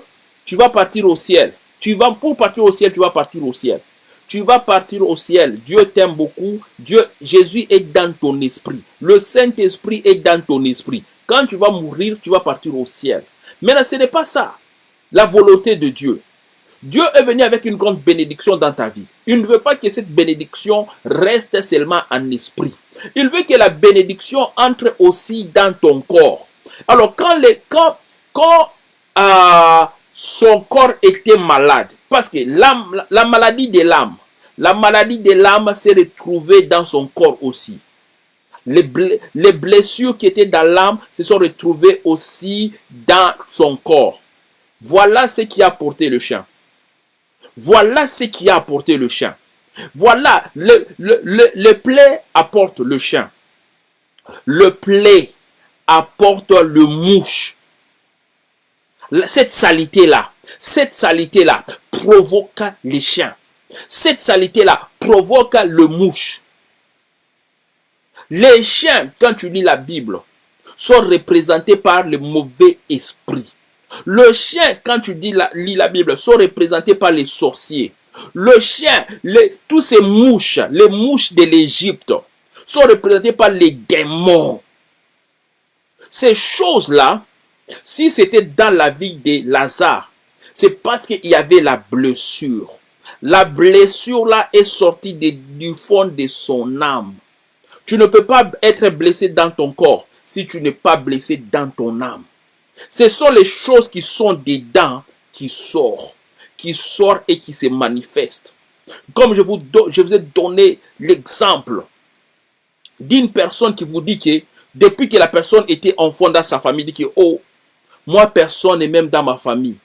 Tu vas partir au ciel. Tu vas, pour partir au ciel, tu vas partir au ciel tu vas partir au ciel. Dieu t'aime beaucoup. Dieu, Jésus est dans ton esprit. Le Saint-Esprit est dans ton esprit. Quand tu vas mourir, tu vas partir au ciel. Mais là, ce n'est pas ça. La volonté de Dieu. Dieu est venu avec une grande bénédiction dans ta vie. Il ne veut pas que cette bénédiction reste seulement en esprit. Il veut que la bénédiction entre aussi dans ton corps. Alors quand, les, quand, quand euh, son corps était malade, parce que la, la maladie de l'âme, la maladie de l'âme s'est retrouvée dans son corps aussi. Les, les blessures qui étaient dans l'âme se sont retrouvées aussi dans son corps. Voilà ce qui a porté le chien. Voilà ce qui a apporté le chien. Voilà, le, le, le, le plaie apporte le chien. Le plaie apporte le mouche. Cette salité-là, cette salité-là provoque les chiens. Cette salité-là provoque le mouche. Les chiens, quand tu lis la Bible, sont représentés par le mauvais esprit. Le chien, quand tu la, lis la Bible, sont représentés par les sorciers. Le chien, tous ces mouches, les mouches de l'Égypte, sont représentés par les démons. Ces choses-là, si c'était dans la vie de Lazare, c'est parce qu'il y avait la blessure. La blessure là est sortie du fond de son âme. Tu ne peux pas être blessé dans ton corps si tu n'es pas blessé dans ton âme. Ce sont les choses qui sont dedans qui sortent, qui sortent et qui se manifestent. Comme je vous, ai donné l'exemple d'une personne qui vous dit que depuis que la personne était enfant dans sa famille, dit que oh, moi personne n'est même dans ma famille.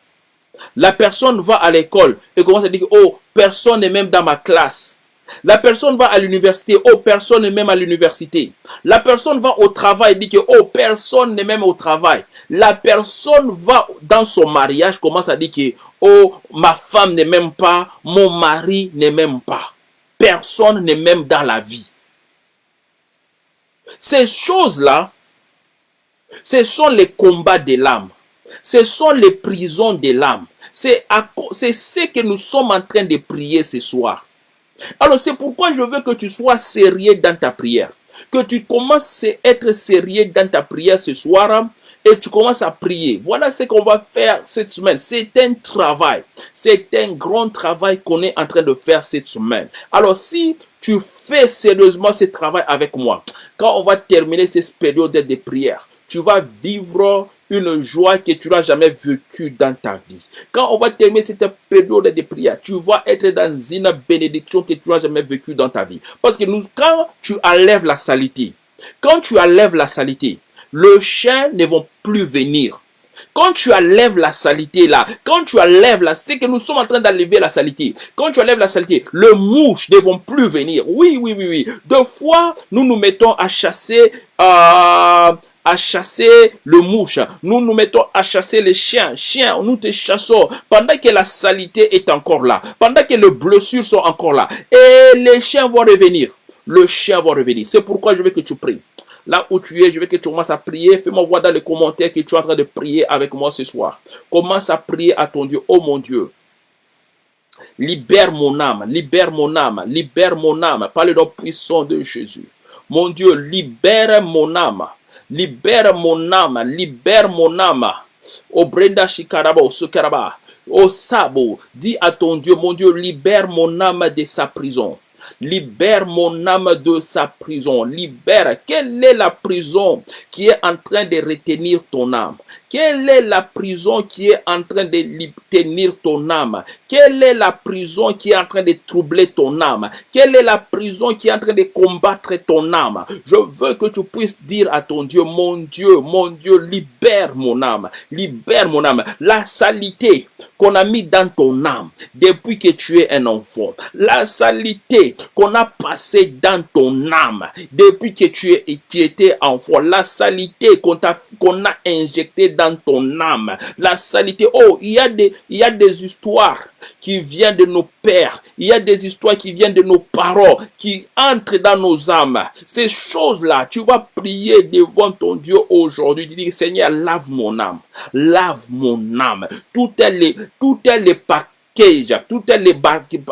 La personne va à l'école et commence à dire oh, personne n'est même dans ma classe. La personne va à l'université, oh, personne n'est même à l'université. La personne va au travail, dit que, oh, personne n'est même au travail. La personne va dans son mariage, commence à dire que, oh, ma femme n'est même pas, mon mari n'est même pas. Personne n'est même dans la vie. Ces choses-là, ce sont les combats de l'âme. Ce sont les prisons de l'âme. C'est ce que nous sommes en train de prier ce soir. Alors c'est pourquoi je veux que tu sois sérieux dans ta prière. Que tu commences à être sérieux dans ta prière ce soir et tu commences à prier. Voilà ce qu'on va faire cette semaine. C'est un travail. C'est un grand travail qu'on est en train de faire cette semaine. Alors si tu fais sérieusement ce travail avec moi, quand on va terminer cette période de prière, tu vas vivre une joie que tu n'as jamais vécue dans ta vie. Quand on va terminer cette période de prière, tu vas être dans une bénédiction que tu n'as jamais vécue dans ta vie. Parce que nous, quand tu enlèves la salité, quand tu enlèves la salité, le chien ne vont plus venir. Quand tu enlèves la salité là, quand tu enlèves la, c'est que nous sommes en train d'enlever la salité. Quand tu enlèves la salité, le mouche ne vont plus venir. Oui, oui, oui, oui. Deux fois, nous nous mettons à chasser, euh, à chasser le mouche. Nous nous mettons à chasser les chiens. Chiens, nous te chassons pendant que la salité est encore là. Pendant que les blessures sont encore là. Et les chiens vont revenir. Le chien va revenir. C'est pourquoi je veux que tu pries. Là où tu es, je veux que tu commences à prier. Fais-moi voir dans les commentaires que tu es en train de prier avec moi ce soir. Commence à prier à ton Dieu. Oh mon Dieu. Libère mon âme, libère mon âme, libère mon âme par le nom puissant de Jésus. Mon Dieu, libère mon âme. Libère mon âme, libère mon âme. Au Brenda Shikaraba, au Sukaraba, au Sabo, dis à ton Dieu, mon Dieu, libère mon âme de sa prison. Libère mon âme de sa prison. Libère. Quelle est la prison qui est en train de retenir ton âme? Quelle est la prison qui est en train de tenir ton âme? Quelle est la prison qui est en train de troubler ton âme? Quelle est la prison qui est en train de combattre ton âme? Je veux que tu puisses dire à ton Dieu, mon Dieu, mon Dieu, libère mon âme, libère mon âme. La salité qu'on a mis dans ton âme depuis que tu es un enfant, la salité qu'on a passée dans ton âme depuis que tu, es, étais enfant, la salité qu'on a, injectée dans ton âme. La salité. Oh, il y a des, histoires qui viennent de nos pères. Il y a des histoires qui viennent de nos parents, qui entrent dans nos âmes. Ces choses-là, tu vas prier devant ton Dieu aujourd'hui. Tu dis, Seigneur, lave mon âme. Lave mon âme. Tout est les, tout tout est les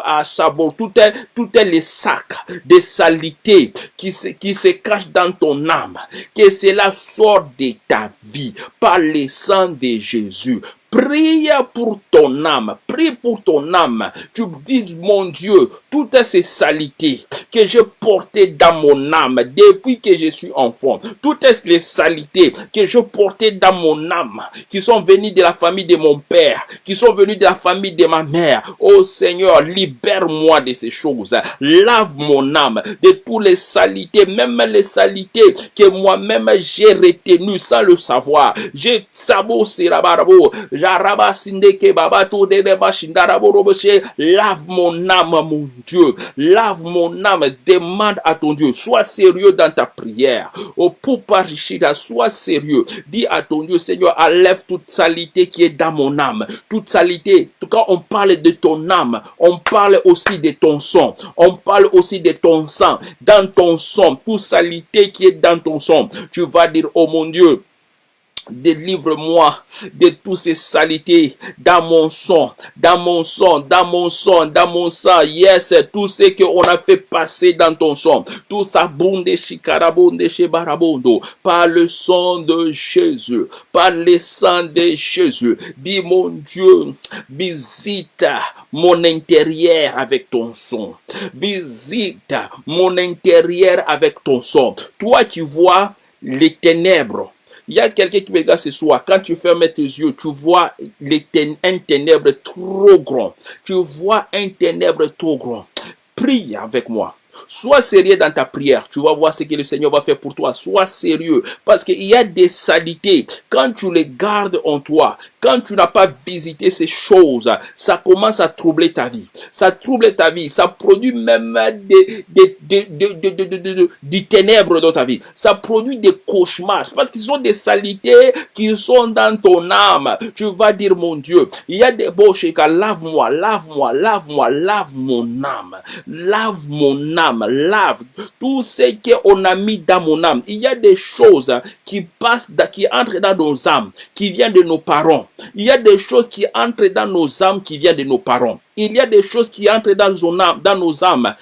à sabot, tout est, tout est les sacs de salité qui se, qui se cachent dans ton âme. Que cela sorte de ta vie par le sang de Jésus Prie pour ton âme. Prie pour ton âme. Tu dis, mon Dieu, toutes ces saletés que j'ai portées dans mon âme depuis que je suis enfant, toutes les saletés que je portais dans mon âme, qui sont venues de la famille de mon père, qui sont venues de la famille de ma mère. Oh Seigneur, libère-moi de ces choses. Lave mon âme de toutes les saletés, même les saletés que moi-même j'ai retenues sans le savoir. J'ai sabo sirabarabo, jaraba sindeke babato de Lave mon âme, mon Dieu. Lave mon âme. Demande à ton Dieu. Sois sérieux dans ta prière. Oh, pour sois sérieux. Dis à ton Dieu, Seigneur, enlève toute salité qui est dans mon âme. Toute salité. Quand on parle de ton âme, on parle aussi de ton sang. On parle aussi de ton sang. Dans ton sang, toute salité qui est dans ton sang. Tu vas dire, oh mon Dieu, Délivre-moi de toutes ces saletés dans mon sang, dans mon sang, dans mon sang, dans mon sang. Yes, tout ce qu'on a fait passer dans ton sang. Tout ça, bonde, chikarabonde, barabondo. Par le sang de Jésus. Par le sang de Jésus. Dis, mon Dieu, visite mon intérieur avec ton sang. Visite mon intérieur avec ton sang. Toi qui vois les ténèbres il y a quelqu'un qui me regarde ce soir. Quand tu fermes tes yeux, tu vois un ténèbre trop grand. Tu vois un ténèbre trop grand. Prie avec moi. Sois sérieux dans ta prière. Tu vas voir ce que le Seigneur va faire pour toi. Sois sérieux. Parce qu'il y a des saletés. Quand tu les gardes en toi, quand tu n'as pas visité ces choses, ça commence à troubler ta vie. Ça trouble ta vie. Ça produit même des, des, des, des, ténèbres dans ta vie. Ça produit des cauchemars. Parce qu'ils sont des saletés qui sont dans ton âme. Tu vas dire, mon Dieu, il y a des beaux lave-moi, lave-moi, lave-moi, lave mon âme. Lave mon âme lave tout ce qu'on a mis dans mon âme. Il y a des choses qui passent, qui entrent dans nos âmes, qui viennent de nos parents. Il y a des choses qui entrent dans nos âmes, qui viennent de nos parents il y a des choses qui entrent dans, nos âmes,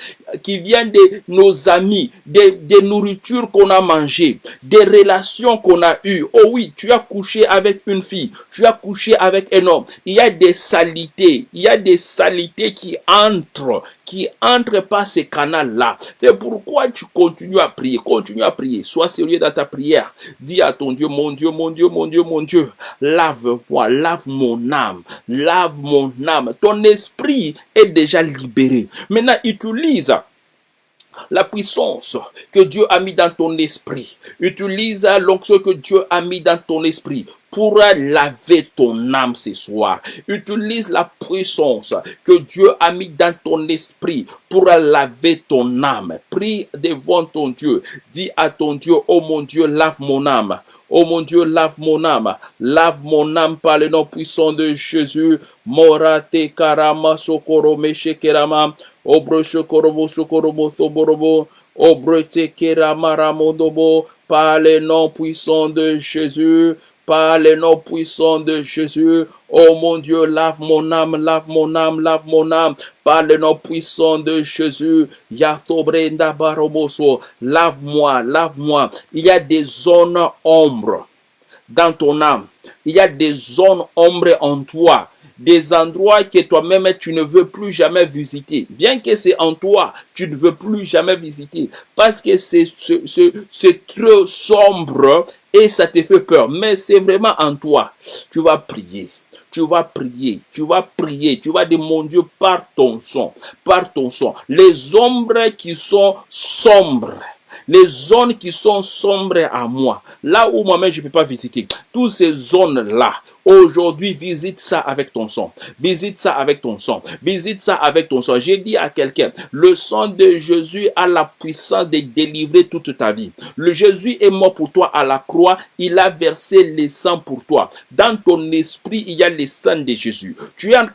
qui viennent de nos amis, des, des nourritures qu'on a mangées, des relations qu'on a eues. Oh oui, tu as couché avec une fille, tu as couché avec un homme. Il y a des salités, il y a des salités qui entrent, qui entrent par ces canaux-là. C'est pourquoi tu continues à prier, continue à prier. Sois sérieux dans ta prière. Dis à ton Dieu, mon Dieu, mon Dieu, mon Dieu, mon Dieu, lave-moi, lave mon âme, lave mon âme. Ton esprit est déjà libéré. Maintenant, utilise la puissance que Dieu a mis dans ton esprit. Utilise l'onction que Dieu a mis dans ton esprit pour laver ton âme ce soir. Utilise la puissance que Dieu a mis dans ton esprit pour laver ton âme. Prie devant ton Dieu. Dis à ton Dieu, oh mon Dieu, lave mon âme. Oh mon Dieu, lave mon âme. Lave mon âme par le nom puissant de Jésus. Morate karama sokoro meshekerama. Obre shokorobo shokorobo soborobo. Obre kerama ramodobo. Par le nom puissant de Jésus par le nom puissant de Jésus. Oh mon Dieu, lave mon âme, lave mon âme, lave mon âme. Par le nom puissant de Jésus. Yatobrenda baroboso. Lave-moi, lave-moi. Il y a des zones ombres dans ton âme. Il y a des zones ombres en toi des endroits que toi-même tu ne veux plus jamais visiter. Bien que c'est en toi, tu ne veux plus jamais visiter. Parce que c'est trop sombre et ça te fait peur. Mais c'est vraiment en toi. Tu vas prier. Tu vas prier, tu vas prier, tu vas dire mon Dieu par ton son, par ton son. Les ombres qui sont sombres, les zones qui sont sombres à moi, là où moi-même je ne peux pas visiter, toutes ces zones-là, aujourd'hui, visite ça avec ton sang. Visite ça avec ton sang. Visite ça avec ton sang. J'ai dit à quelqu'un, le sang de Jésus a la puissance de délivrer toute ta vie. Le Jésus est mort pour toi à la croix. Il a versé le sang pour toi. Dans ton esprit, il y a le sang de Jésus. Tu es en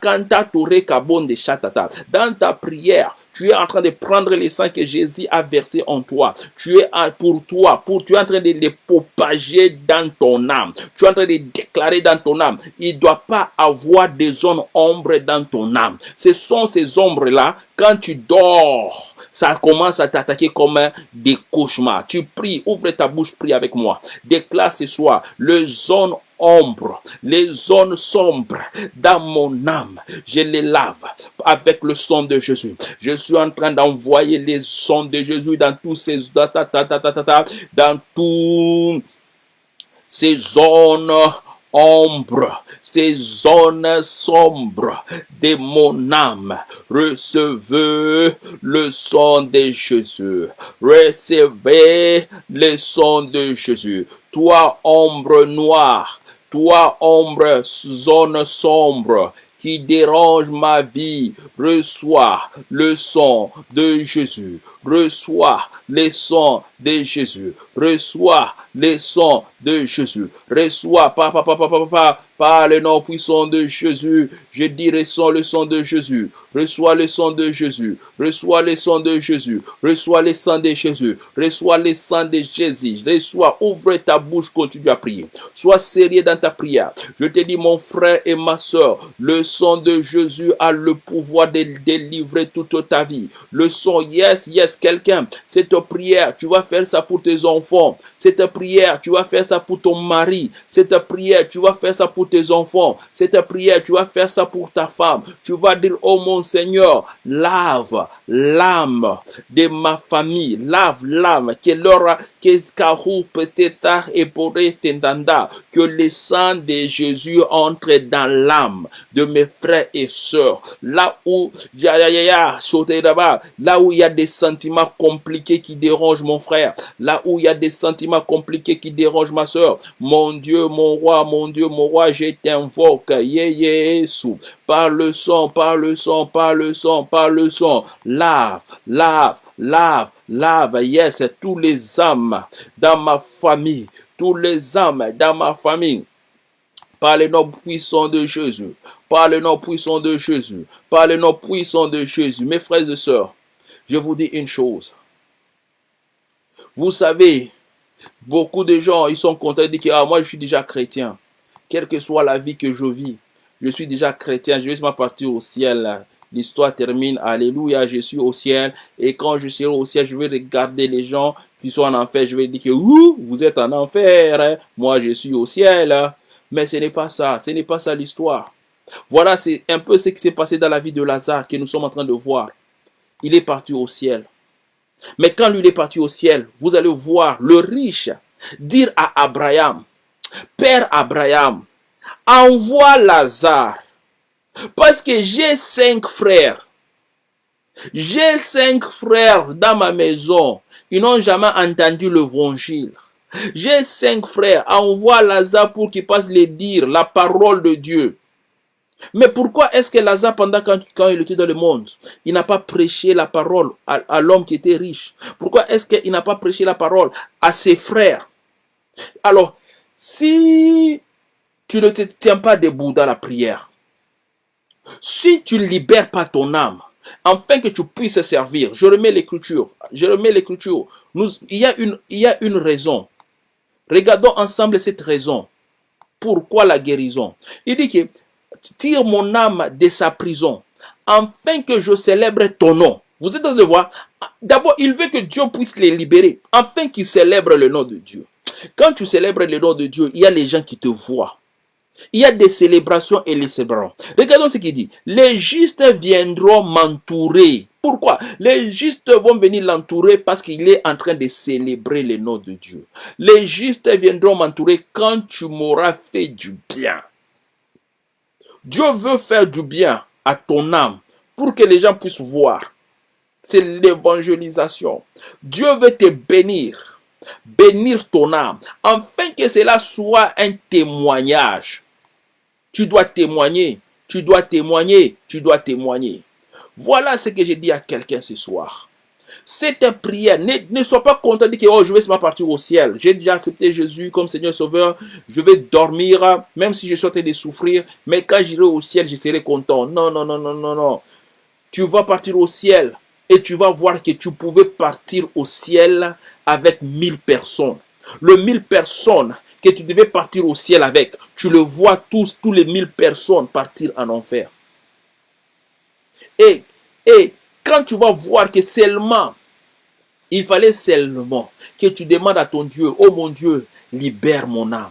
de chatata. Dans ta prière, tu es en train de prendre le sang que Jésus a versé en toi. Tu es pour toi, pour tu es en train de les propager dans ton âme. Tu es en train de déclarer dans ton âme Il ne doit pas avoir des zones ombres dans ton âme. Ce sont ces ombres-là, quand tu dors, ça commence à t'attaquer comme des cauchemars. Tu pries, ouvre ta bouche, prie avec moi. Déclare ce soir, le zone ombre, les zones sombres dans mon âme, je les lave avec le sang de Jésus. Je suis en train d'envoyer les sons de Jésus dans tous ces dans ces zones ombres, ces zones sombres de mon âme. Recevez le son de Jésus. Recevez le son de Jésus. Toi, ombre noire, toi, ombre, zone sombre, qui dérange ma vie, reçois le son de Jésus, reçois les sons de Jésus, reçois les sons de Jésus, reçois, par le nom puissant de Jésus, je dis reçois le son de Jésus, reçois le son de Jésus, reçois le son de Jésus, reçois le sang de Jésus, reçois le sang de Jésus, reçois, ouvre ta bouche, continue à prier, sois sérieux dans ta prière. Je te dis, mon frère et ma soeur, le son de Jésus a le pouvoir de délivrer toute ta vie. Le son, yes, yes, quelqu'un, cette prière, tu vas faire ça pour tes enfants. Cette prière, tu vas faire ça pour ton mari. Cette prière, tu vas faire ça pour tes enfants. Cette prière, tu vas faire ça pour ta femme. Tu vas dire, oh mon Seigneur, lave l'âme de ma famille. Lave l'âme. Que l'aura, que le sang de Jésus entre dans l'âme de mes frères et sœurs. Là où, là où il y a des sentiments compliqués qui dérangent mon frère, là où il y a des sentiments compliqués qui dérangent ma soeur, mon Dieu, mon roi, mon Dieu, mon roi, je t'invoque, Jésus, par le sang, par le sang, par le sang, par le sang, lave, lave, lave, lave, yes, tous les âmes dans ma famille, tous les âmes dans ma famille, par le nom puissant de Jésus, par le nom puissant de Jésus, par le nom puissant de Jésus. Mes frères et sœurs, je vous dis une chose. Vous savez, beaucoup de gens, ils sont contents de dire ah, moi je suis déjà chrétien. Quelle que soit la vie que je vis, je suis déjà chrétien, je vais partir au ciel. L'histoire termine, alléluia, je suis au ciel. Et quand je serai au ciel, je vais regarder les gens qui sont en enfer. Je vais dire que vous êtes en enfer. Moi, je suis au ciel. Mais ce n'est pas ça. Ce n'est pas ça l'histoire. Voilà, c'est un peu ce qui s'est passé dans la vie de Lazare que nous sommes en train de voir. Il est parti au ciel. Mais quand lui est parti au ciel, vous allez voir le riche dire à Abraham, Père Abraham, envoie Lazare, parce que j'ai cinq frères. J'ai cinq frères dans ma maison. Ils n'ont jamais entendu l'évangile. J'ai cinq frères. Envoie Lazare pour qu'il passe les dire la parole de Dieu. Mais pourquoi est-ce que Lazare, pendant quand, quand, il était dans le monde, il n'a pas prêché la parole à, l'homme qui était riche? Pourquoi est-ce qu'il n'a pas prêché la parole à ses frères? Alors, si tu ne te tiens pas debout dans la prière, si tu ne libères pas ton âme, afin que tu puisses servir, je remets l'écriture, je remets l'écriture, il, y a une, il y a une raison. Regardons ensemble cette raison. Pourquoi la guérison? Il dit que tire mon âme de sa prison, afin que je célèbre ton nom. Vous êtes en train de voir? D'abord, il veut que Dieu puisse les libérer, afin qu'ils célèbrent le nom de Dieu. Quand tu célèbres le nom de Dieu, il y a les gens qui te voient. Il y a des célébrations et les célébrons. Regardons ce qu'il dit. Les justes viendront m'entourer. Pourquoi? Les justes vont venir l'entourer parce qu'il est en train de célébrer le nom de Dieu. Les justes viendront m'entourer quand tu m'auras fait du bien. Dieu veut faire du bien à ton âme pour que les gens puissent voir. C'est l'évangélisation. Dieu veut te bénir, bénir ton âme, afin que cela soit un témoignage. Tu dois témoigner, tu dois témoigner, tu dois témoigner. Voilà ce que j'ai dit à quelqu'un ce soir. Cette prière, ne, ne sois pas content de dire oh, je vais pas partir au ciel. J'ai déjà accepté Jésus comme Seigneur Sauveur. Je vais dormir, même si je suis en de souffrir. Mais quand j'irai au ciel, je serai content. Non, non, non, non, non, non. Tu vas partir au ciel et tu vas voir que tu pouvais partir au ciel avec mille personnes. Le mille personnes que tu devais partir au ciel avec, tu le vois tous, tous les mille personnes partir en enfer. Et, et quand tu vas voir que seulement, il fallait seulement que tu demandes à ton Dieu, oh mon Dieu, libère mon âme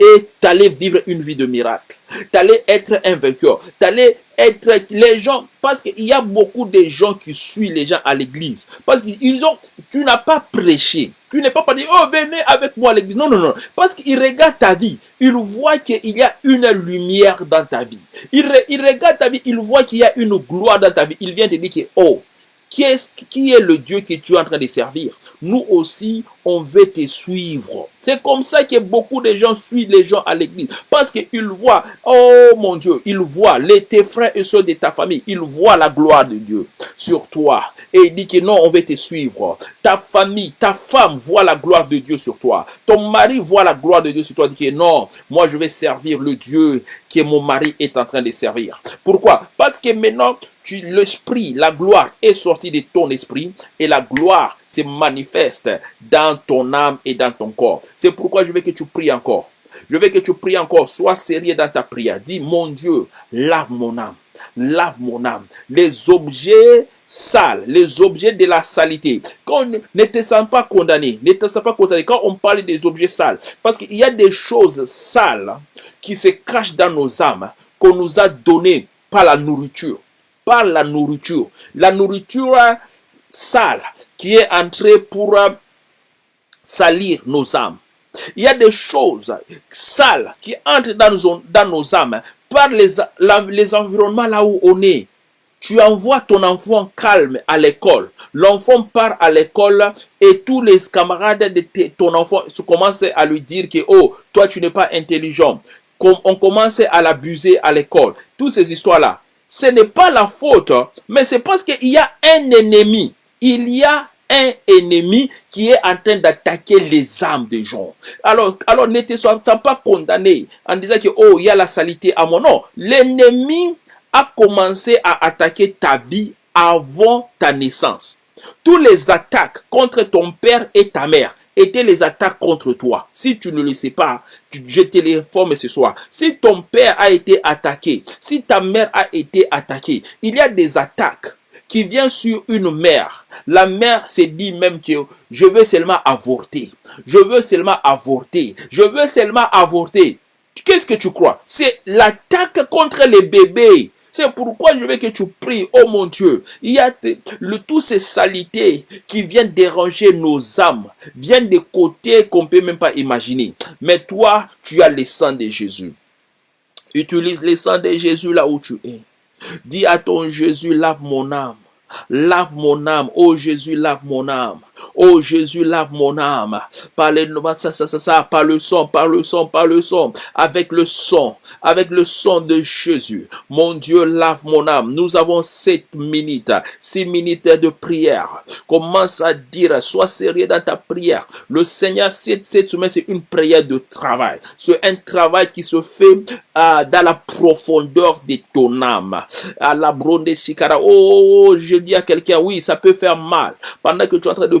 et t'allais vivre une vie de miracle. T'allais être un vainqueur. T'allais être les gens, parce qu'il y a beaucoup de gens qui suivent les gens à l'église. Parce qu'ils ont, tu n'as pas prêché. Tu n'es pas pas dit, oh, venez avec moi à l'église. Non, non, non. Parce qu'ils regardent ta vie. Ils voient qu'il y a une lumière dans ta vie. Ils, ils regardent ta vie. Ils voient qu'il y a une gloire dans ta vie. Ils viennent te dire que, oh, qui est, qui est le Dieu que tu es en train de servir? Nous aussi, on veut te suivre. C'est comme ça que beaucoup de gens suivent les gens à l'église. Parce qu'ils voient, oh mon Dieu, ils voient les, tes frères et soeurs de ta famille, ils voient la gloire de Dieu sur toi. Et il dit que non, on veut te suivre. Ta famille, ta femme voit la gloire de Dieu sur toi. Ton mari voit la gloire de Dieu sur toi. Dit que non, moi je vais servir le Dieu que mon mari est en train de servir. Pourquoi? Parce que maintenant, l'esprit, la gloire est sortie de ton esprit et la gloire se manifeste dans ton âme et dans ton corps. C'est pourquoi je veux que tu pries encore. Je veux que tu pries encore. Sois sérieux dans ta prière. Dis, mon Dieu, lave mon âme. Lave mon âme. Les objets sales, les objets de la saleté. Quand ne te sens pas condamné, ne te sens pas condamné. Quand on parle des objets sales, parce qu'il y a des choses sales qui se cachent dans nos âmes, qu'on nous a données par la nourriture. Par la nourriture. La nourriture sale qui est entrée pour salir nos âmes. Il y a des choses sales qui entrent dans nos, dans nos âmes par les, les environnements là où on est. Tu envoies ton enfant calme à l'école. L'enfant part à l'école et tous les camarades de ton enfant commencent à lui dire que, oh, toi tu n'es pas intelligent. On commence à l'abuser à l'école. Toutes ces histoires-là. Ce n'est pas la faute, mais c'est parce qu'il y a un ennemi. Il y a un ennemi qui est en train d'attaquer les âmes des gens. Alors, alors ne te sois pas condamné en disant que, oh, il y a la saleté à mon nom. L'ennemi a commencé à attaquer ta vie avant ta naissance. Tous les attaques contre ton père et ta mère étaient les attaques contre toi. Si tu ne le sais pas, je te l'informe ce soir. Si ton père a été attaqué, si ta mère a été attaquée, il y a des attaques qui vient sur une mère. La mère s'est dit même que je veux seulement avorter. Je veux seulement avorter. Je veux seulement avorter. Qu'est-ce que tu crois? C'est l'attaque contre les bébés. C'est pourquoi je veux que tu pries, oh mon Dieu. Il y a le, tous ces salités qui viennent déranger nos âmes, viennent des côtés qu'on peut même pas imaginer. Mais toi, tu as le sang de Jésus. Utilise le sang de Jésus là où tu es. Dis à ton Jésus, lave mon âme. Lave mon âme. Oh Jésus, lave mon âme. Oh Jésus, lave mon âme. Par le, ça, ça, ça, par le sang, par le sang, par le sang. Avec le sang, avec le sang de Jésus. Mon Dieu, lave mon âme. Nous avons sept minutes, six minutes de prière. Commence à dire, sois sérieux dans ta prière. Le Seigneur, cette, cette semaine, c'est une prière de travail. C'est un travail qui se fait euh, dans la profondeur de ton âme. À la bronde chikara. Oh, je dis à quelqu'un, oui, ça peut faire mal. Pendant que tu es en train de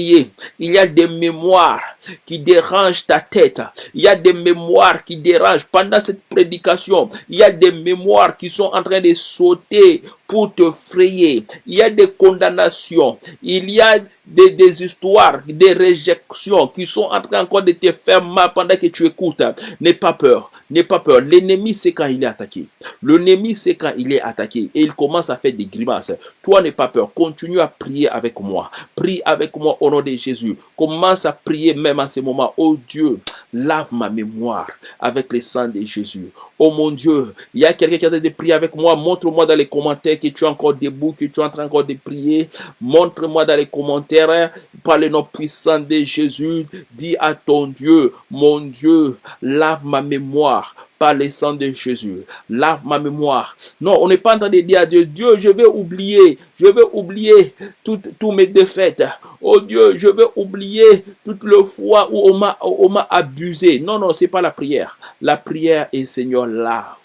il y a des mémoires qui dérangent ta tête. Il y a des mémoires qui dérangent. Pendant cette prédication, il y a des mémoires qui sont en train de sauter pour te frayer. Il y a des condamnations. Il y a des, des histoires, des réjections qui sont en train encore de te faire mal pendant que tu écoutes. N'aie pas peur. N'aie pas peur. L'ennemi, c'est quand il est attaqué. L'ennemi, c'est quand il est attaqué et il commence à faire des grimaces. Toi, n'aie pas peur. Continue à prier avec moi. Prie avec moi au nom de Jésus. Commence à prier même en ce moment. Oh Dieu, lave ma mémoire avec le sang de Jésus. Oh mon Dieu, il y a quelqu'un qui a de prier avec moi. Montre-moi dans les commentaires que tu es encore debout, que tu es en train encore de prier. Montre-moi dans les commentaires par le nom puissant de Jésus. Dis à ton Dieu, mon Dieu, lave ma mémoire par le sang de Jésus. Lave ma mémoire. Non, on n'est pas en train de dire à Dieu, Dieu, je vais oublier, je vais oublier toutes, toutes mes défaites. Oh Dieu, je vais oublier toutes les fois où on m'a, on m'a abusé. Non, non, c'est pas la prière. La prière est Seigneur, lave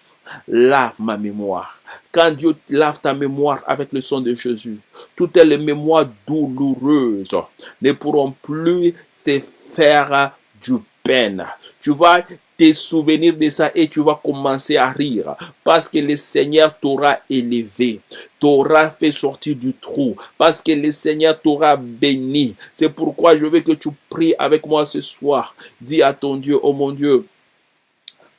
lave ma mémoire. Quand Dieu lave ta mémoire avec le sang de Jésus, toutes les mémoires douloureuses ne pourront plus te faire du peine. Tu vas te souvenir de ça et tu vas commencer à rire parce que le Seigneur t'aura élevé, t'aura fait sortir du trou, parce que le Seigneur t'aura béni. C'est pourquoi je veux que tu pries avec moi ce soir. Dis à ton Dieu, oh mon Dieu,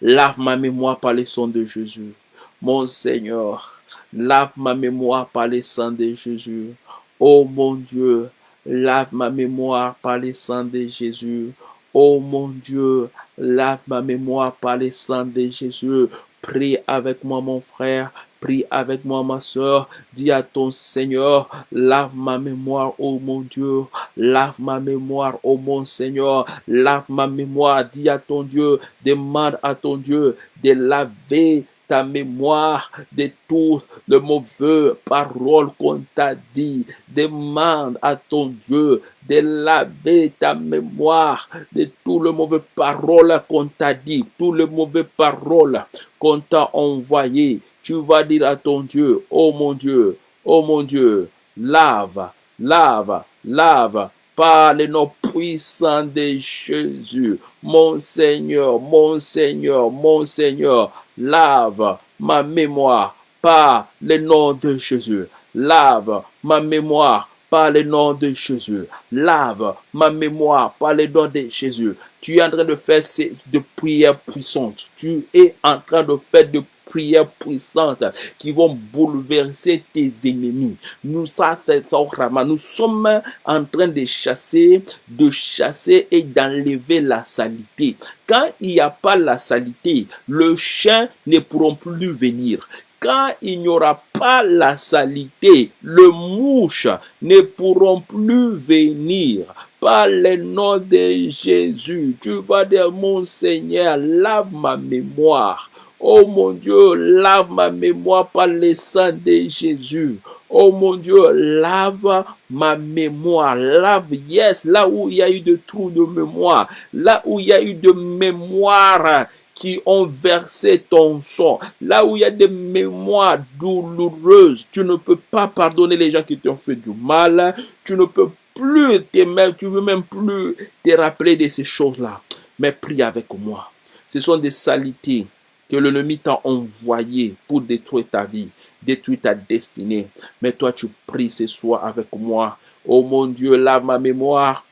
lave ma mémoire par les sons de Jésus. Mon Seigneur, lave ma mémoire par les sang de Jésus. Oh mon Dieu, lave ma mémoire par les sang de Jésus. Oh mon Dieu, lave ma mémoire par les sang de Jésus. Prie avec moi, mon frère. Prie avec moi, ma soeur. Dis à ton Seigneur, lave ma mémoire, oh mon Dieu. Lave ma mémoire, oh mon Seigneur. Lave ma mémoire. Dis à ton Dieu, demande à ton Dieu de laver ta mémoire de tout le mauvais parole qu'on t'a dit. Demande à ton Dieu de laver ta mémoire de tout le mauvais parole qu'on t'a dit, tout le mauvais parole qu'on t'a envoyé. Tu vas dire à ton Dieu, oh mon Dieu, oh mon Dieu, lave, lave, lave, par le nom puissant de Jésus. Mon Seigneur, mon Seigneur, mon Seigneur, lave ma mémoire par le nom de Jésus. Lave ma mémoire par le nom de Jésus. Lave ma mémoire par le nom de Jésus. Tu es en train de faire de prières puissantes. Tu es en train de faire de prières puissantes qui vont bouleverser tes ennemis. Nous, nous sommes en train de chasser, de chasser et d'enlever la saleté. Quand il n'y a pas la saleté, le chien ne pourront plus venir quand il n'y aura pas la saleté, le mouche ne pourront plus venir. Par le nom de Jésus, tu vas dire, mon Seigneur, lave ma mémoire. Oh mon Dieu, lave ma mémoire par le sang de Jésus. Oh mon Dieu, lave ma mémoire. Lave, yes, là où il y a eu de trous de mémoire, là où il y a eu de mémoire qui ont versé ton sang, là où il y a des mémoires douloureuses, tu ne peux pas pardonner les gens qui t'ont fait du mal, tu ne peux plus t'aimer, tu veux même plus te rappeler de ces choses-là. Mais prie avec moi. Ce sont des salités que l'ennemi t'a envoyé pour détruire ta vie, détruire ta destinée. Mais toi, tu pries ce soir avec moi. Oh mon Dieu, lave ma mémoire.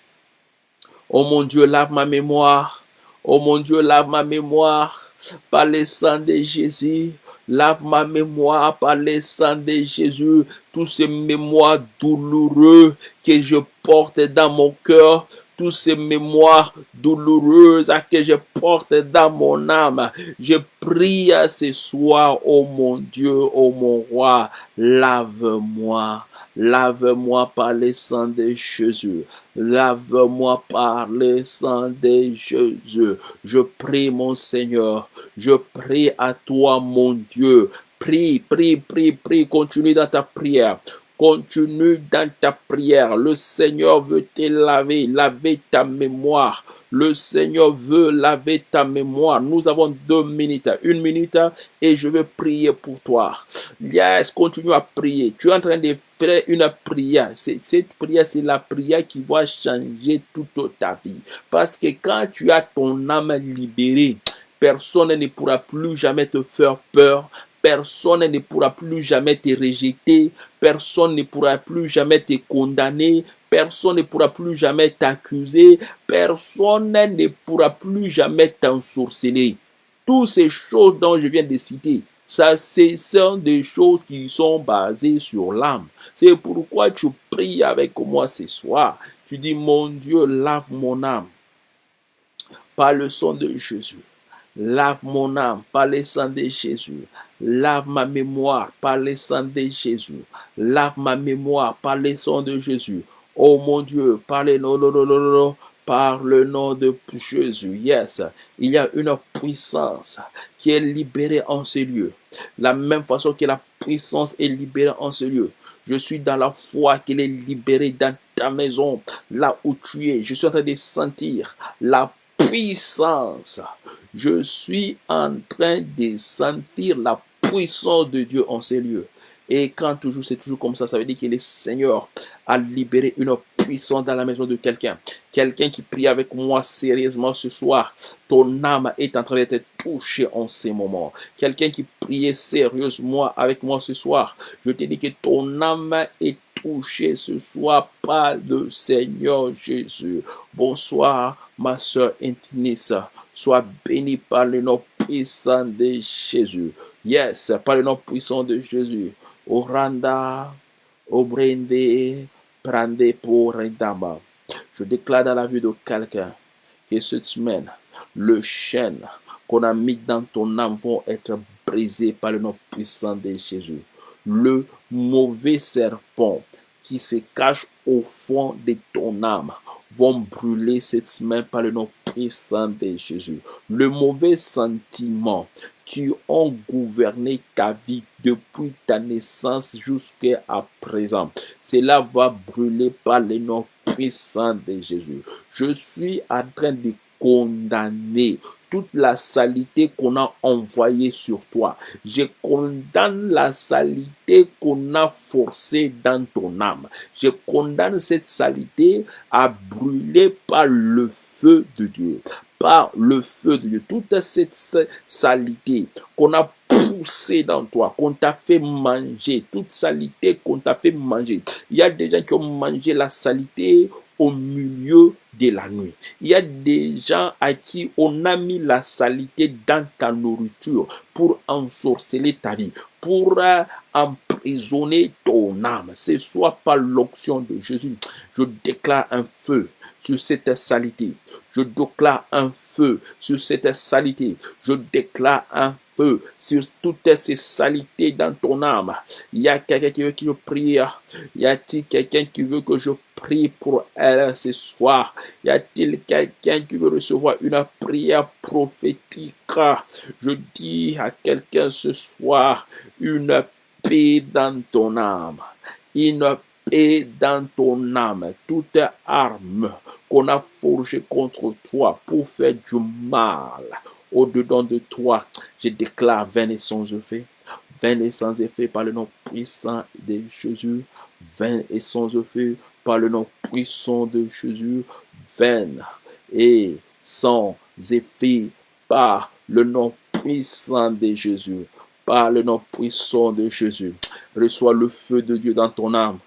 Oh mon Dieu, lave ma mémoire. Oh mon Dieu, lave ma mémoire par le sang de Jésus. Lave ma mémoire par le sang de Jésus. Tous ces mémoires douloureux que je porte dans mon cœur toutes ces mémoires douloureuses que je porte dans mon âme. Je prie à ce soir, oh mon Dieu, oh mon roi, lave-moi. Lave-moi par le sang de Jésus. Lave-moi par le sang de Jésus. Je prie, mon Seigneur. Je prie à toi, mon Dieu. Prie, prie, prie, prie. Continue dans ta prière. Continue dans ta prière. Le Seigneur veut te laver, laver ta mémoire. Le Seigneur veut laver ta mémoire. Nous avons deux minutes, une minute, et je veux prier pour toi. Yes, continue à prier. Tu es en train de une prière. Cette prière, c'est la prière qui va changer toute ta vie. Parce que quand tu as ton âme libérée, personne ne pourra plus jamais te faire peur. Personne ne pourra plus jamais te rejeter. Personne ne pourra plus jamais te condamner. Personne ne pourra plus jamais t'accuser. Personne ne pourra plus jamais t'ensorceler. Toutes ces choses dont je viens de citer, ça, ce sont des choses qui sont basées sur l'âme. C'est pourquoi tu pries avec moi ce soir. Tu dis, mon Dieu, lave mon âme par le sang de Jésus. Lave mon âme par le sang de Jésus. Lave ma mémoire par le sang de Jésus. Lave ma mémoire par le sang de Jésus. Oh mon Dieu, par le nom, par le nom de Jésus. Yes, il y a une puissance qui est libérée en ce lieu. La même façon que la puissance est libérée en ce lieu. Je suis dans la foi qu'elle est libérée dans ta maison, là où tu es. Je suis en train de sentir la puissance. Je suis en train de sentir la puissance de Dieu en ces lieux. Et quand toujours c'est toujours comme ça, ça veut dire que le Seigneur a libéré une puissant dans la maison de quelqu'un. Quelqu'un qui prie avec moi sérieusement ce soir. Ton âme est en train d'être touchée en ces moments. Quelqu'un qui priait sérieusement avec moi ce soir. Je te dis que ton âme est touchée ce soir par le Seigneur Jésus. Bonsoir, ma soeur Intinissa. Sois béni par le nom puissant de Jésus. Yes, par le nom puissant de Jésus. Oranda, Obrende, Prende pour Rendama. Je déclare dans la vie de quelqu'un que cette semaine, le chêne qu'on a mis dans ton âme vont être brisés par le nom puissant de Jésus. Le mauvais serpent qui se cache au fond de ton âme vont brûler cette semaine par le nom puissant de Jésus. Le mauvais sentiment ont gouverné ta vie depuis ta naissance jusqu'à présent, cela va brûler par le nom puissant de Jésus. Je suis en train de condamner toute la salité qu'on a envoyée sur toi. Je condamne la salité qu'on a forcée dans ton âme. Je condamne cette salité à brûler par le feu de Dieu. Par le feu de Dieu. Toute cette salité qu'on a poussée dans toi, qu'on t'a fait manger, toute salité qu'on t'a fait manger. Il y a des gens qui ont mangé la salité au milieu de la nuit. Il y a des gens à qui on a mis la salité dans ta nourriture pour ensorceler ta vie, pour euh, emprisonner ton âme. Ce soit par l'onction de Jésus. Je déclare un feu sur cette salité. Je déclare un feu sur cette salité. Je déclare un sur toutes ces salités dans ton âme. Il y a quelqu'un qui veut que je prie. Y a-t-il quelqu'un qui veut que je prie pour elle ce soir? Y a-t-il quelqu'un qui veut recevoir une prière prophétique? Je dis à quelqu'un ce soir une paix dans ton âme. Une paix dans ton âme. Toute arme qu'on a forgée contre toi pour faire du mal au-dedans de toi, je déclare vain et sans effet. Vain et sans effet par le nom puissant de Jésus. Vain et sans effet par le nom puissant de Jésus. Vain et sans effet par le nom puissant de Jésus. Par le nom puissant de Jésus. Reçois le feu de Dieu dans ton âme.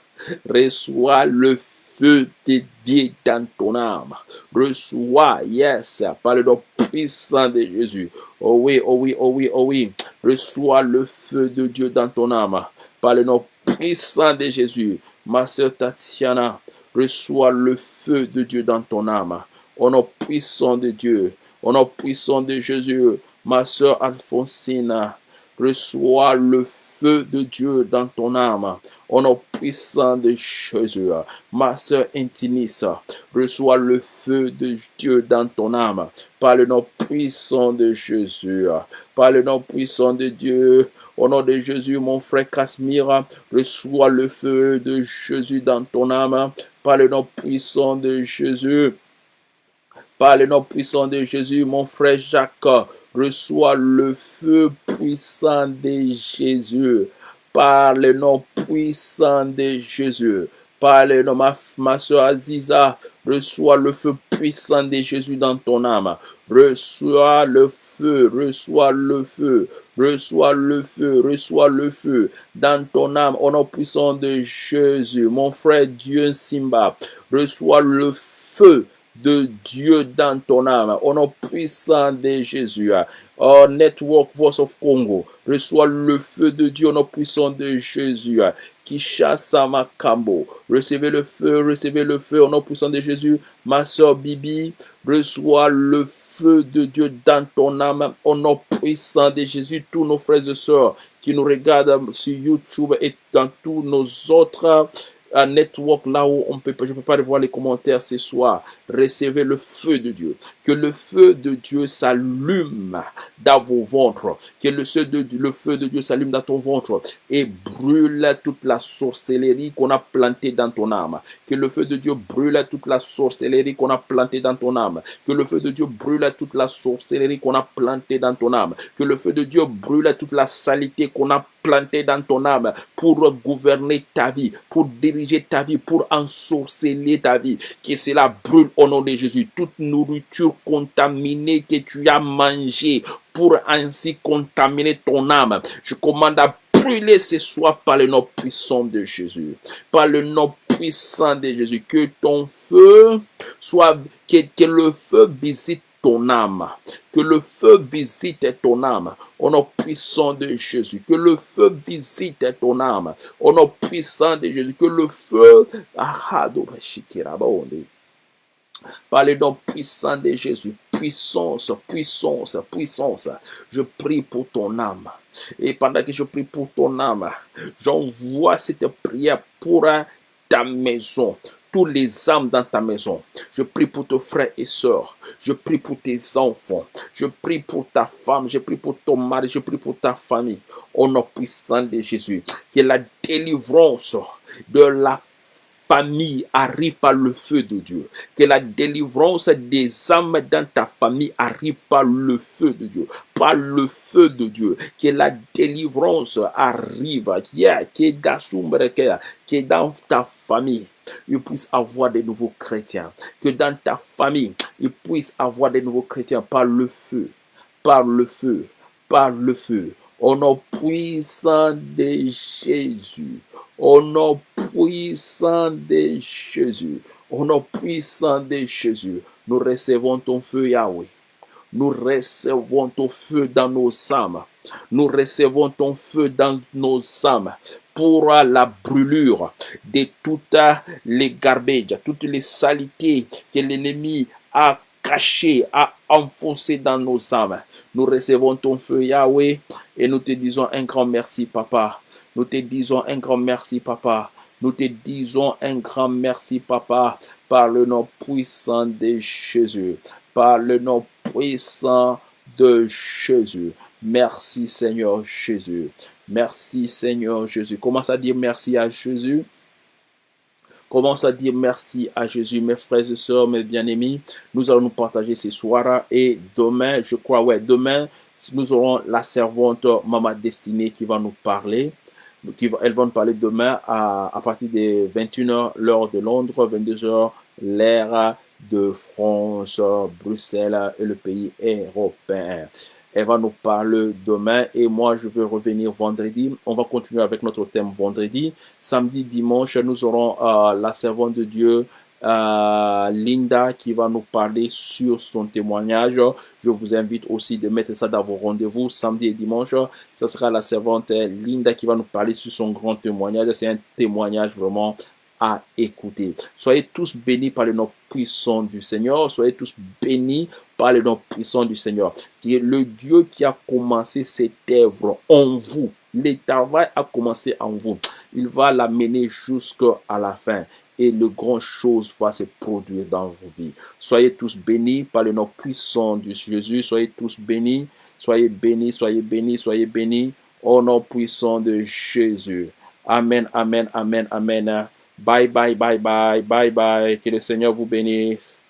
Reçois le feu de Dieu dans ton âme. Reçois, yes, par le nom puissant de Jésus. Oh oui, oh oui, oh oui, oh oui. Reçois le feu de Dieu dans ton âme. Par le nom puissant de Jésus. Ma soeur Tatiana, reçois le feu de Dieu dans ton âme. Au nom puissant de Dieu. Au nom puissant de Jésus. Ma soeur Alphonsine, reçois le feu de Dieu dans ton âme. Au nom puissant de Jésus, ma soeur Intinissa, reçois le feu de Dieu dans ton âme. Par le nom puissant de Jésus, par le nom puissant de Dieu, au nom de Jésus, mon frère Casimir, reçois le feu de Jésus dans ton âme. Par le nom puissant de Jésus, par le nom puissant de Jésus, mon frère Jacques, reçois le feu puissant de Jésus. Par le nom puissant de Jésus. Par le nom, ma, soeur Aziza, reçois le feu puissant de Jésus dans ton âme. Reçois le feu, reçois le feu, reçois le feu, reçois le feu dans ton âme au nom puissant de Jésus. Mon frère Dieu Simba, reçois le feu de Dieu dans ton âme, au nom puissant de Jésus. Oh, Network Voice of Congo, reçois le feu de Dieu au nom puissant de Jésus. Kishasa Makambo, recevez le feu, recevez le feu au nom puissant de Jésus. Ma soeur Bibi, reçois le feu de Dieu dans ton âme au nom puissant de Jésus. Tous nos frères et sœurs qui nous regardent sur YouTube et dans tous nos autres un network là où on peut, je peux pas voir les commentaires ce soir. Recevez le feu de Dieu. Que le feu de Dieu s'allume dans vos ventres. Que le feu de, le feu de Dieu s'allume dans ton ventre et brûle toute la sorcellerie qu'on a plantée dans ton âme. Que le feu de Dieu brûle toute la sorcellerie qu'on a plantée dans ton âme. Que le feu de Dieu brûle toute la sorcellerie qu'on a plantée dans ton âme. Que le feu de Dieu brûle toute la saleté qu'on a planté dans ton âme pour gouverner ta vie, pour diriger ta vie, pour ensorceler ta vie. Que cela brûle au nom de Jésus. Toute nourriture contaminée que tu as mangée pour ainsi contaminer ton âme. Je commande à brûler ce soir par le nom puissant de Jésus. Par le nom puissant de Jésus. Que ton feu soit, que, que le feu visite ton âme. Que le feu visite ton âme. Au nom puissant de Jésus. Que le feu visite ton âme. Au nom puissant de Jésus. Que le feu... Par le nom puissant de Jésus. Puissance, puissance, puissance. Je prie pour ton âme. Et pendant que je prie pour ton âme, j'envoie cette prière pour ta maison, tous les âmes dans ta maison. Je prie pour tes frères et sœurs. Je prie pour tes enfants. Je prie pour ta femme. Je prie pour ton mari. Je prie pour ta famille. Au nom puissant de Jésus. Que la délivrance de la famille arrive par le feu de Dieu. Que la délivrance des âmes dans ta famille arrive par le feu de Dieu. Par le feu de Dieu. Que la délivrance arrive. Que dans ta famille, il puisse avoir des nouveaux chrétiens. Que dans ta famille, il puisse avoir des nouveaux chrétiens par le feu. Par le feu. Par le feu. Au nom puissant de Jésus. Au nom puissant de Jésus. Au nom puissant de Jésus. Nous recevons ton feu, Yahweh. Nous recevons ton feu dans nos âmes. Nous recevons ton feu dans nos âmes pour la brûlure de toutes les garbage, toutes les saletés que l'ennemi a cachées, a enfoncées dans nos âmes. Nous recevons ton feu, Yahweh, et nous te disons un grand merci, Papa. Nous te disons un grand merci, Papa. Nous te disons un grand merci, Papa, par le nom puissant de Jésus. Par le nom puissant de Jésus. Merci, Seigneur Jésus. Merci, Seigneur Jésus. Commence à dire merci à Jésus. Commence à dire merci à Jésus, mes frères et sœurs, mes bien-aimés. Nous allons nous partager ce soir et demain, je crois, ouais, demain, nous aurons la servante Maman Destinée qui va nous parler. Qui va, elles vont nous parler demain à, à partir des 21h, l'heure de Londres, 22h, l'ère de France, Bruxelles et le pays européen. Elle va nous parler demain et moi je vais revenir vendredi. On va continuer avec notre thème vendredi. Samedi, dimanche, nous aurons euh, la servante de Dieu euh, Linda qui va nous parler sur son témoignage. Je vous invite aussi de mettre ça dans vos rendez-vous samedi et dimanche. Ce sera la servante Linda qui va nous parler sur son grand témoignage. C'est un témoignage vraiment écouter. Soyez tous bénis par le nom puissant du Seigneur. Soyez tous bénis par le nom puissant du Seigneur. Qui est le Dieu qui a commencé cette œuvre en vous. Le travail a commencé en vous. Il va l'amener jusqu'à la fin et le grand chose va se produire dans vos vies. Soyez tous bénis par le nom puissant de Jésus. Soyez tous bénis. Soyez bénis, soyez bénis, soyez bénis au nom puissant de Jésus. Amen, amen, amen, amen. Bye, bye, bye, bye, bye, bye. Que le Seigneur vous bénisse.